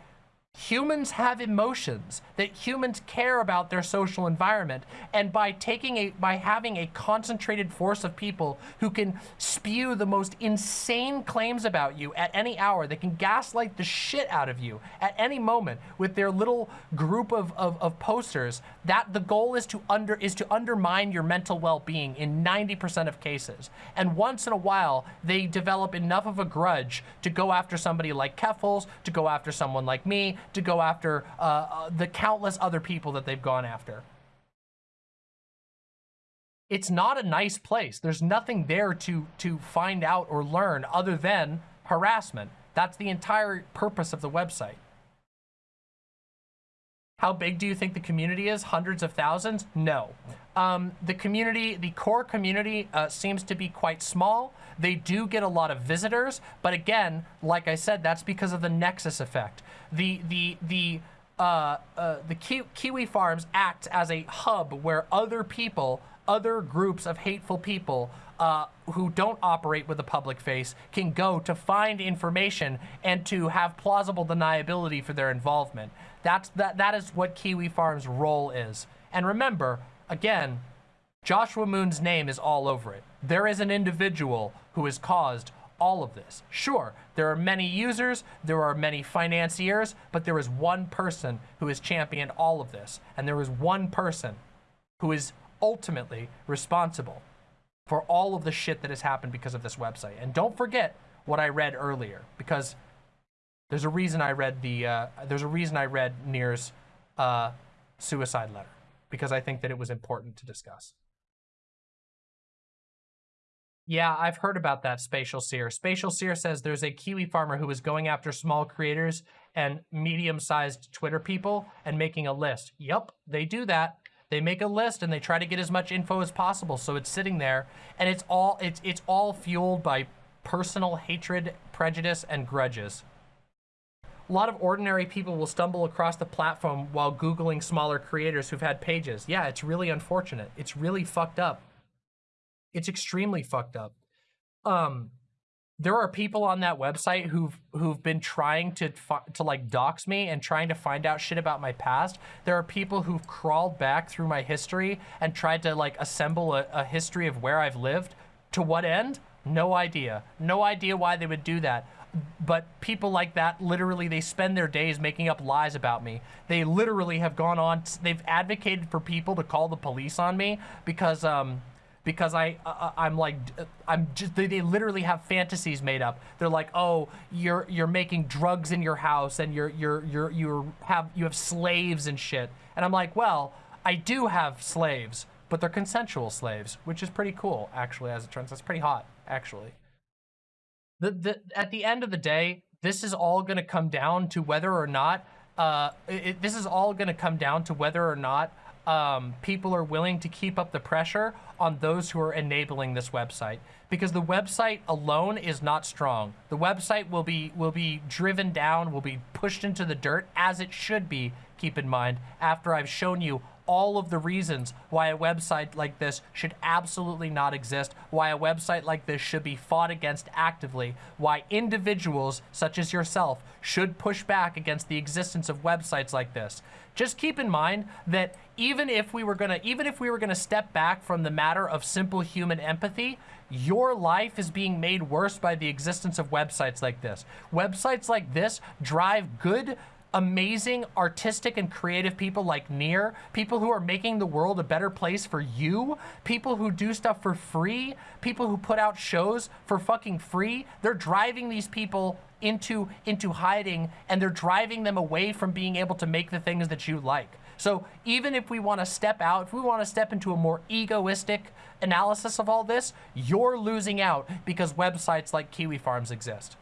humans have emotions, that humans care about their social environment. And by taking a, by having a concentrated force of people who can spew the most insane claims about you at any hour, they can gaslight the shit out of you at any moment with their little group of, of, of posters, that the goal is to under, is to undermine your mental well-being in 90% of cases. And once in a while, they develop enough of a grudge to go after somebody like Keffals, to go after someone like me, to go after uh, uh, the countless other people that they've gone after. It's not a nice place. There's nothing there to, to find out or learn other than harassment. That's the entire purpose of the website. How big do you think the community is? Hundreds of thousands? No. Um, the community, the core community uh, seems to be quite small. They do get a lot of visitors, but again, like I said, that's because of the nexus effect. The the the uh, uh, the Ki Kiwi farms act as a hub where other people, other groups of hateful people uh, who don't operate with a public face can go to find information and to have plausible deniability for their involvement. That's that that is what Kiwi Farm's role is. And remember, again, Joshua Moon's name is all over it. There is an individual who has caused all of this. Sure, there are many users, there are many financiers, but there is one person who has championed all of this. And there is one person who is ultimately responsible for all of the shit that has happened because of this website. And don't forget what I read earlier, because there's a reason I read the, uh, there's a reason I read Near's uh, suicide letter, because I think that it was important to discuss. Yeah, I've heard about that, Spatial Seer. Spatial Seer says there's a Kiwi farmer who is going after small creators and medium-sized Twitter people and making a list. Yep, they do that. They make a list and they try to get as much info as possible, so it's sitting there, and it's all it's it's all fueled by personal hatred, prejudice, and grudges. A lot of ordinary people will stumble across the platform while Googling smaller creators who've had pages. Yeah, it's really unfortunate. It's really fucked up. It's extremely fucked up. Um, there are people on that website who've who've been trying to to like dox me and trying to find out shit about my past. There are people who've crawled back through my history and tried to like assemble a, a history of where I've lived. To what end? No idea. No idea why they would do that. But people like that, literally, they spend their days making up lies about me. They literally have gone on, they've advocated for people to call the police on me because um, because I, uh, I'm like, I'm just, they, they, literally have fantasies made up. They're like, oh, you're, you're making drugs in your house and you're, you're, you're, you have, you have slaves and shit. And I'm like, well, I do have slaves, but they're consensual slaves, which is pretty cool, actually, as it turns out. It's pretty hot, actually. The, the, at the end of the day, this is all going to come down to whether or not uh, it, this is all going to come down to whether or not um, people are willing to keep up the pressure on those who are enabling this website because the website alone is not strong. The website will be will be driven down, will be pushed into the dirt as it should be. Keep in mind after I've shown you all of the reasons why a website like this should absolutely not exist, why a website like this should be fought against actively, why individuals such as yourself should push back against the existence of websites like this. Just keep in mind that even if we were gonna, even if we were gonna step back from the matter of simple human empathy, your life is being made worse by the existence of websites like this. Websites like this drive good amazing artistic and creative people like Near, people who are making the world a better place for you, people who do stuff for free, people who put out shows for fucking free. They're driving these people into into hiding and they're driving them away from being able to make the things that you like. So even if we want to step out, if we want to step into a more egoistic analysis of all this, you're losing out because websites like Kiwi Farms exist.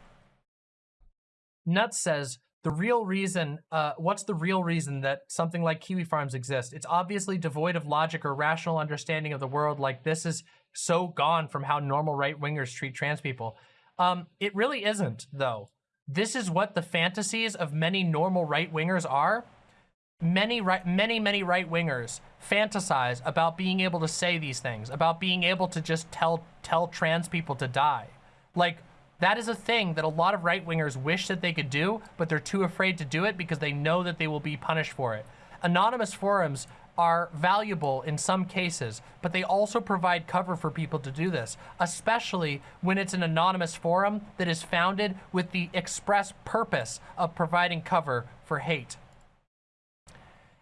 Nuts says, the real reason, uh, what's the real reason that something like Kiwi Farms exists? It's obviously devoid of logic or rational understanding of the world. Like this is so gone from how normal right-wingers treat trans people. Um, it really isn't, though. This is what the fantasies of many normal right-wingers are. Many, right, many, many right-wingers fantasize about being able to say these things, about being able to just tell tell trans people to die. Like, that is a thing that a lot of right-wingers wish that they could do, but they're too afraid to do it because they know that they will be punished for it. Anonymous forums are valuable in some cases, but they also provide cover for people to do this, especially when it's an anonymous forum that is founded with the express purpose of providing cover for hate.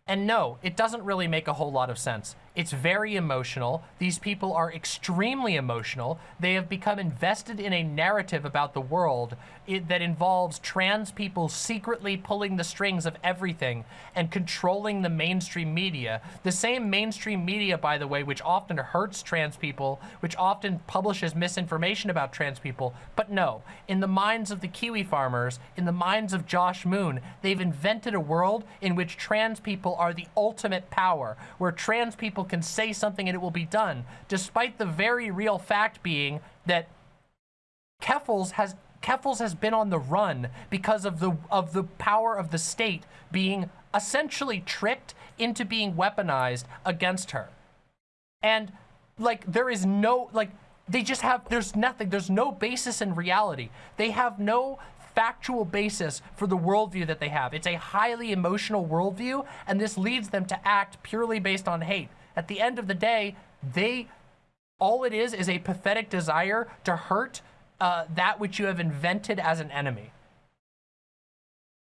And no, it doesn't really make a whole lot of sense. It's very emotional. These people are extremely emotional. They have become invested in a narrative about the world it, that involves trans people secretly pulling the strings of everything and controlling the mainstream media. The same mainstream media, by the way, which often hurts trans people, which often publishes misinformation about trans people. But no, in the minds of the Kiwi farmers, in the minds of Josh Moon, they've invented a world in which trans people are the ultimate power, where trans people people can say something and it will be done, despite the very real fact being that Keffals has Keffals has been on the run because of the of the power of the state being essentially tricked into being weaponized against her. And like there is no like they just have there's nothing there's no basis in reality. They have no factual basis for the worldview that they have. It's a highly emotional worldview, and this leads them to act purely based on hate. At the end of the day, they, all it is, is a pathetic desire to hurt uh, that which you have invented as an enemy.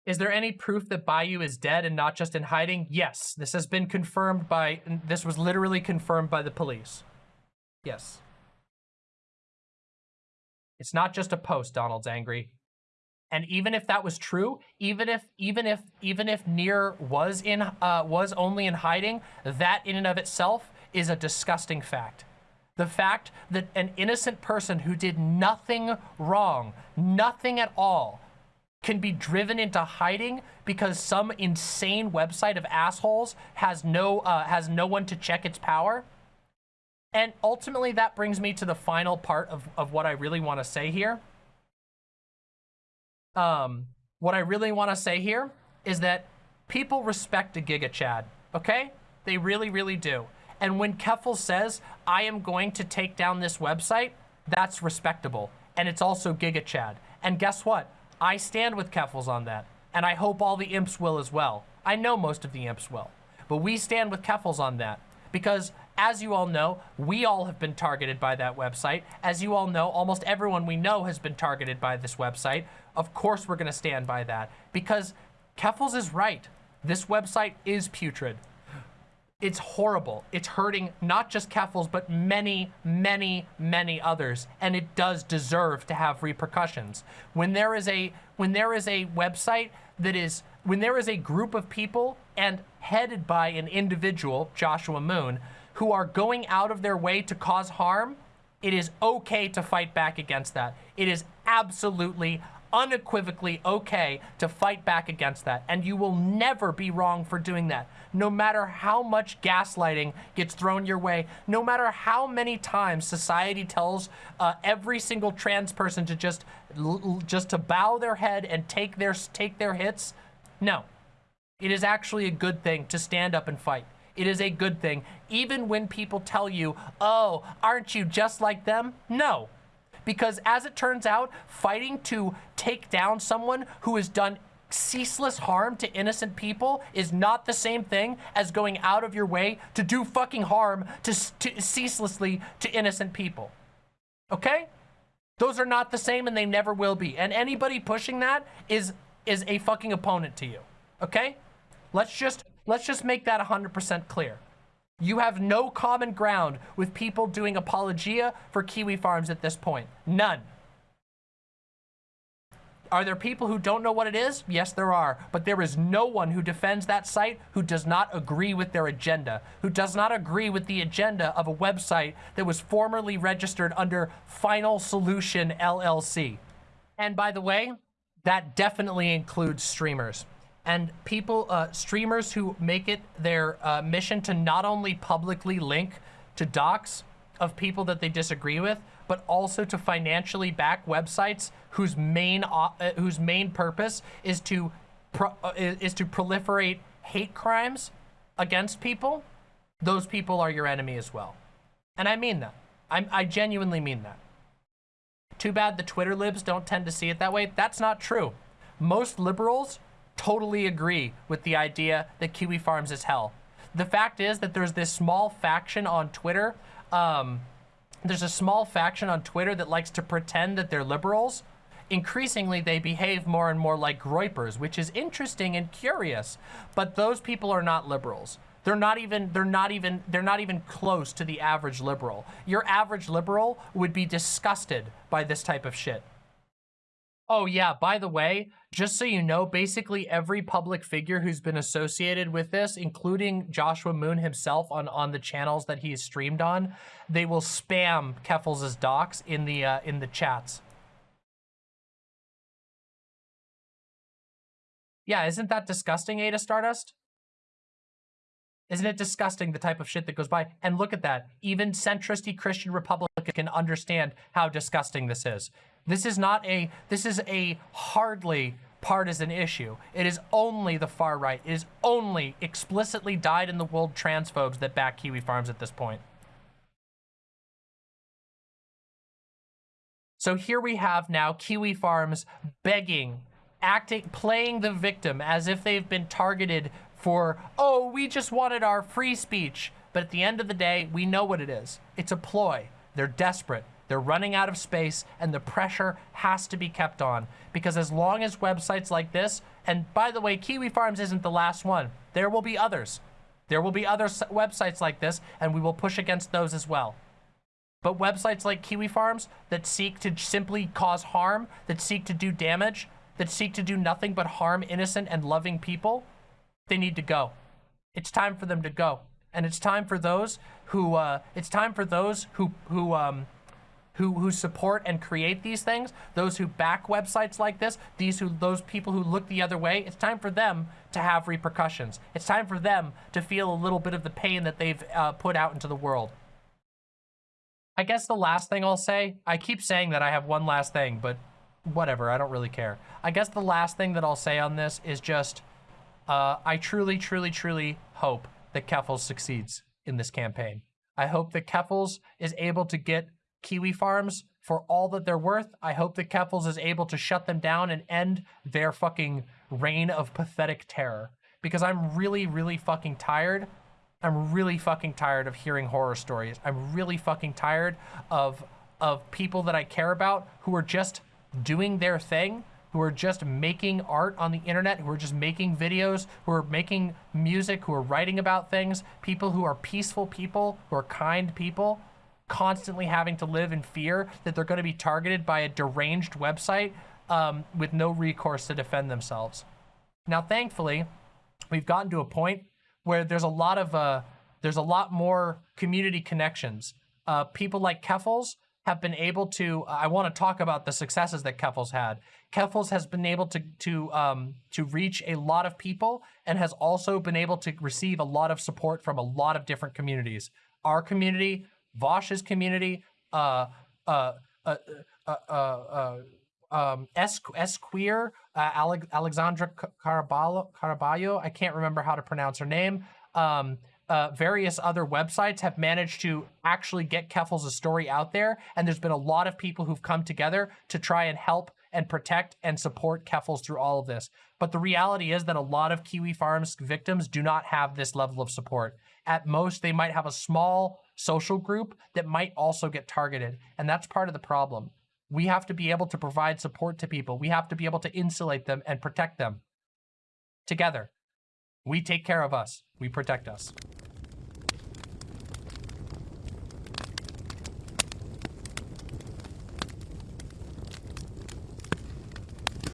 Is there any proof that byuu is dead and not just in hiding? Yes, this has been confirmed by, this was literally confirmed by the police. Yes. It's not just a post, Donald's angry. And even if that was true, even if even if even if Near was in uh, was only in hiding, that in and of itself is a disgusting fact. The fact that an innocent person who did nothing wrong, nothing at all, can be driven into hiding because some insane website of assholes has no uh, has no one to check its power. And ultimately, that brings me to the final part of, of what I really want to say here um, what I really want to say here is that people respect a Giga Chad, okay? They really, really do. And when Keffel says, I am going to take down this website, that's respectable. And it's also Giga Chad. And guess what? I stand with Keffals on that. And I hope all the imps will as well. I know most of the imps will. But we stand with Keffals on that. Because as you all know, we all have been targeted by that website. As you all know, almost everyone we know has been targeted by this website. Of course we're going to stand by that because Keffals is right. This website is putrid. It's horrible. It's hurting not just Keffals, but many, many, many others. And it does deserve to have repercussions. When there is a when there is a website that is when there is a group of people and headed by an individual, Joshua Moon, who are going out of their way to cause harm, it is okay to fight back against that. It is absolutely unequivocally okay to fight back against that. And you will never be wrong for doing that. No matter how much gaslighting gets thrown your way, no matter how many times society tells uh, every single trans person to just just to bow their head and take their take their hits, no. It is actually a good thing to stand up and fight. It is a good thing, even when people tell you, oh, aren't you just like them? No, because as it turns out, fighting to take down someone who has done ceaseless harm to innocent people is not the same thing as going out of your way to do fucking harm to, to ceaselessly to innocent people. Okay? Those are not the same and they never will be. And anybody pushing that is is a fucking opponent to you. Okay? Let's just let's just make that 100% clear. You have no common ground with people doing apologia for Kiwi Farms at this point. None. Are there people who don't know what it is? Yes, there are. But there is no one who defends that site who does not agree with their agenda, who does not agree with the agenda of a website that was formerly registered under Final Solution LLC. And by the way, that definitely includes streamers and people, uh, streamers who make it their uh, mission to not only publicly link to docs of people that they disagree with, but also to financially back websites whose main uh, whose main purpose is to uh, is to proliferate hate crimes against people. Those people are your enemy as well, and I mean that. I'm, I genuinely mean that. Too bad the Twitter libs don't tend to see it that way. That's not true. Most liberals totally agree with the idea that Kiwi Farms is hell. The fact is that there's this small faction on Twitter. Um, there's a small faction on Twitter that likes to pretend that they're liberals. Increasingly, they behave more and more like groypers, which is interesting and curious. But those people are not liberals. They're not even, they're not even, they're not even close to the average liberal. Your average liberal would be disgusted by this type of shit. Oh yeah, by the way, just so you know, basically every public figure who's been associated with this, including Joshua Moon himself on, on the channels that he's streamed on, they will spam Keffals' docs in the uh, in the chats. Yeah, isn't that disgusting, Ada Stardust? Isn't it disgusting the type of shit that goes by? And look at that. Even centristy Christian Republican can understand how disgusting this is. This is not a, this is a hardly partisan issue. It is only the far right. It is only explicitly died in the world transphobes that back Kiwi Farms at this point. So here we have now Kiwi Farms begging, acting, playing the victim as if they've been targeted for, oh, we just wanted our free speech. But at the end of the day, we know what it is. It's a ploy. They're desperate. They're running out of space and the pressure has to be kept on because as long as websites like this, and by the way, Kiwi Farms isn't the last one. There will be others. There will be other websites like this and we will push against those as well. But websites like Kiwi Farms that seek to simply cause harm, that seek to do damage, that seek to do nothing but harm innocent and loving people, they need to go. It's time for them to go. And it's time for those who, uh, it's time for those who, who, um, who, who support and create these things, those who back websites like this, these who, those people who look the other way, it's time for them to have repercussions. It's time for them to feel a little bit of the pain that they've uh, put out into the world. I guess the last thing I'll say, I keep saying that I have one last thing, but whatever, I don't really care. I guess the last thing that I'll say on this is just, uh, I truly, truly, truly hope that Keffals succeeds in this campaign. I hope that Keffals is able to get Kiwi Farms for all that they're worth. I hope that Keffals is able to shut them down and end their fucking reign of pathetic terror. Because I'm really, really fucking tired. I'm really fucking tired of hearing horror stories. I'm really fucking tired of of people that I care about who are just doing their thing, who are just making art on the internet, who are just making videos, who are making music, who are writing about things, people who are peaceful people, who are kind people constantly having to live in fear that they're going to be targeted by a deranged website um, with no recourse to defend themselves. Now, thankfully, we've gotten to a point where there's a lot of uh, there's a lot more community connections. Uh, people like Keffals have been able to. I want to talk about the successes that Keffals had. Keffals has been able to to um, to reach a lot of people and has also been able to receive a lot of support from a lot of different communities. Our community, Vosh's community, uh, uh, uh, uh, uh, uh um, S, S Queer, uh, Alex, Alexandra Caraballo, Caraballo, I can't remember how to pronounce her name. Um, uh, various other websites have managed to actually get Keffals' story out there. And there's been a lot of people who've come together to try and help and protect and support Keffals through all of this. But the reality is that a lot of Kiwi Farms victims do not have this level of support. At most, they might have a small social group that might also get targeted. And that's part of the problem. We have to be able to provide support to people. We have to be able to insulate them and protect them together. We take care of us. We protect us.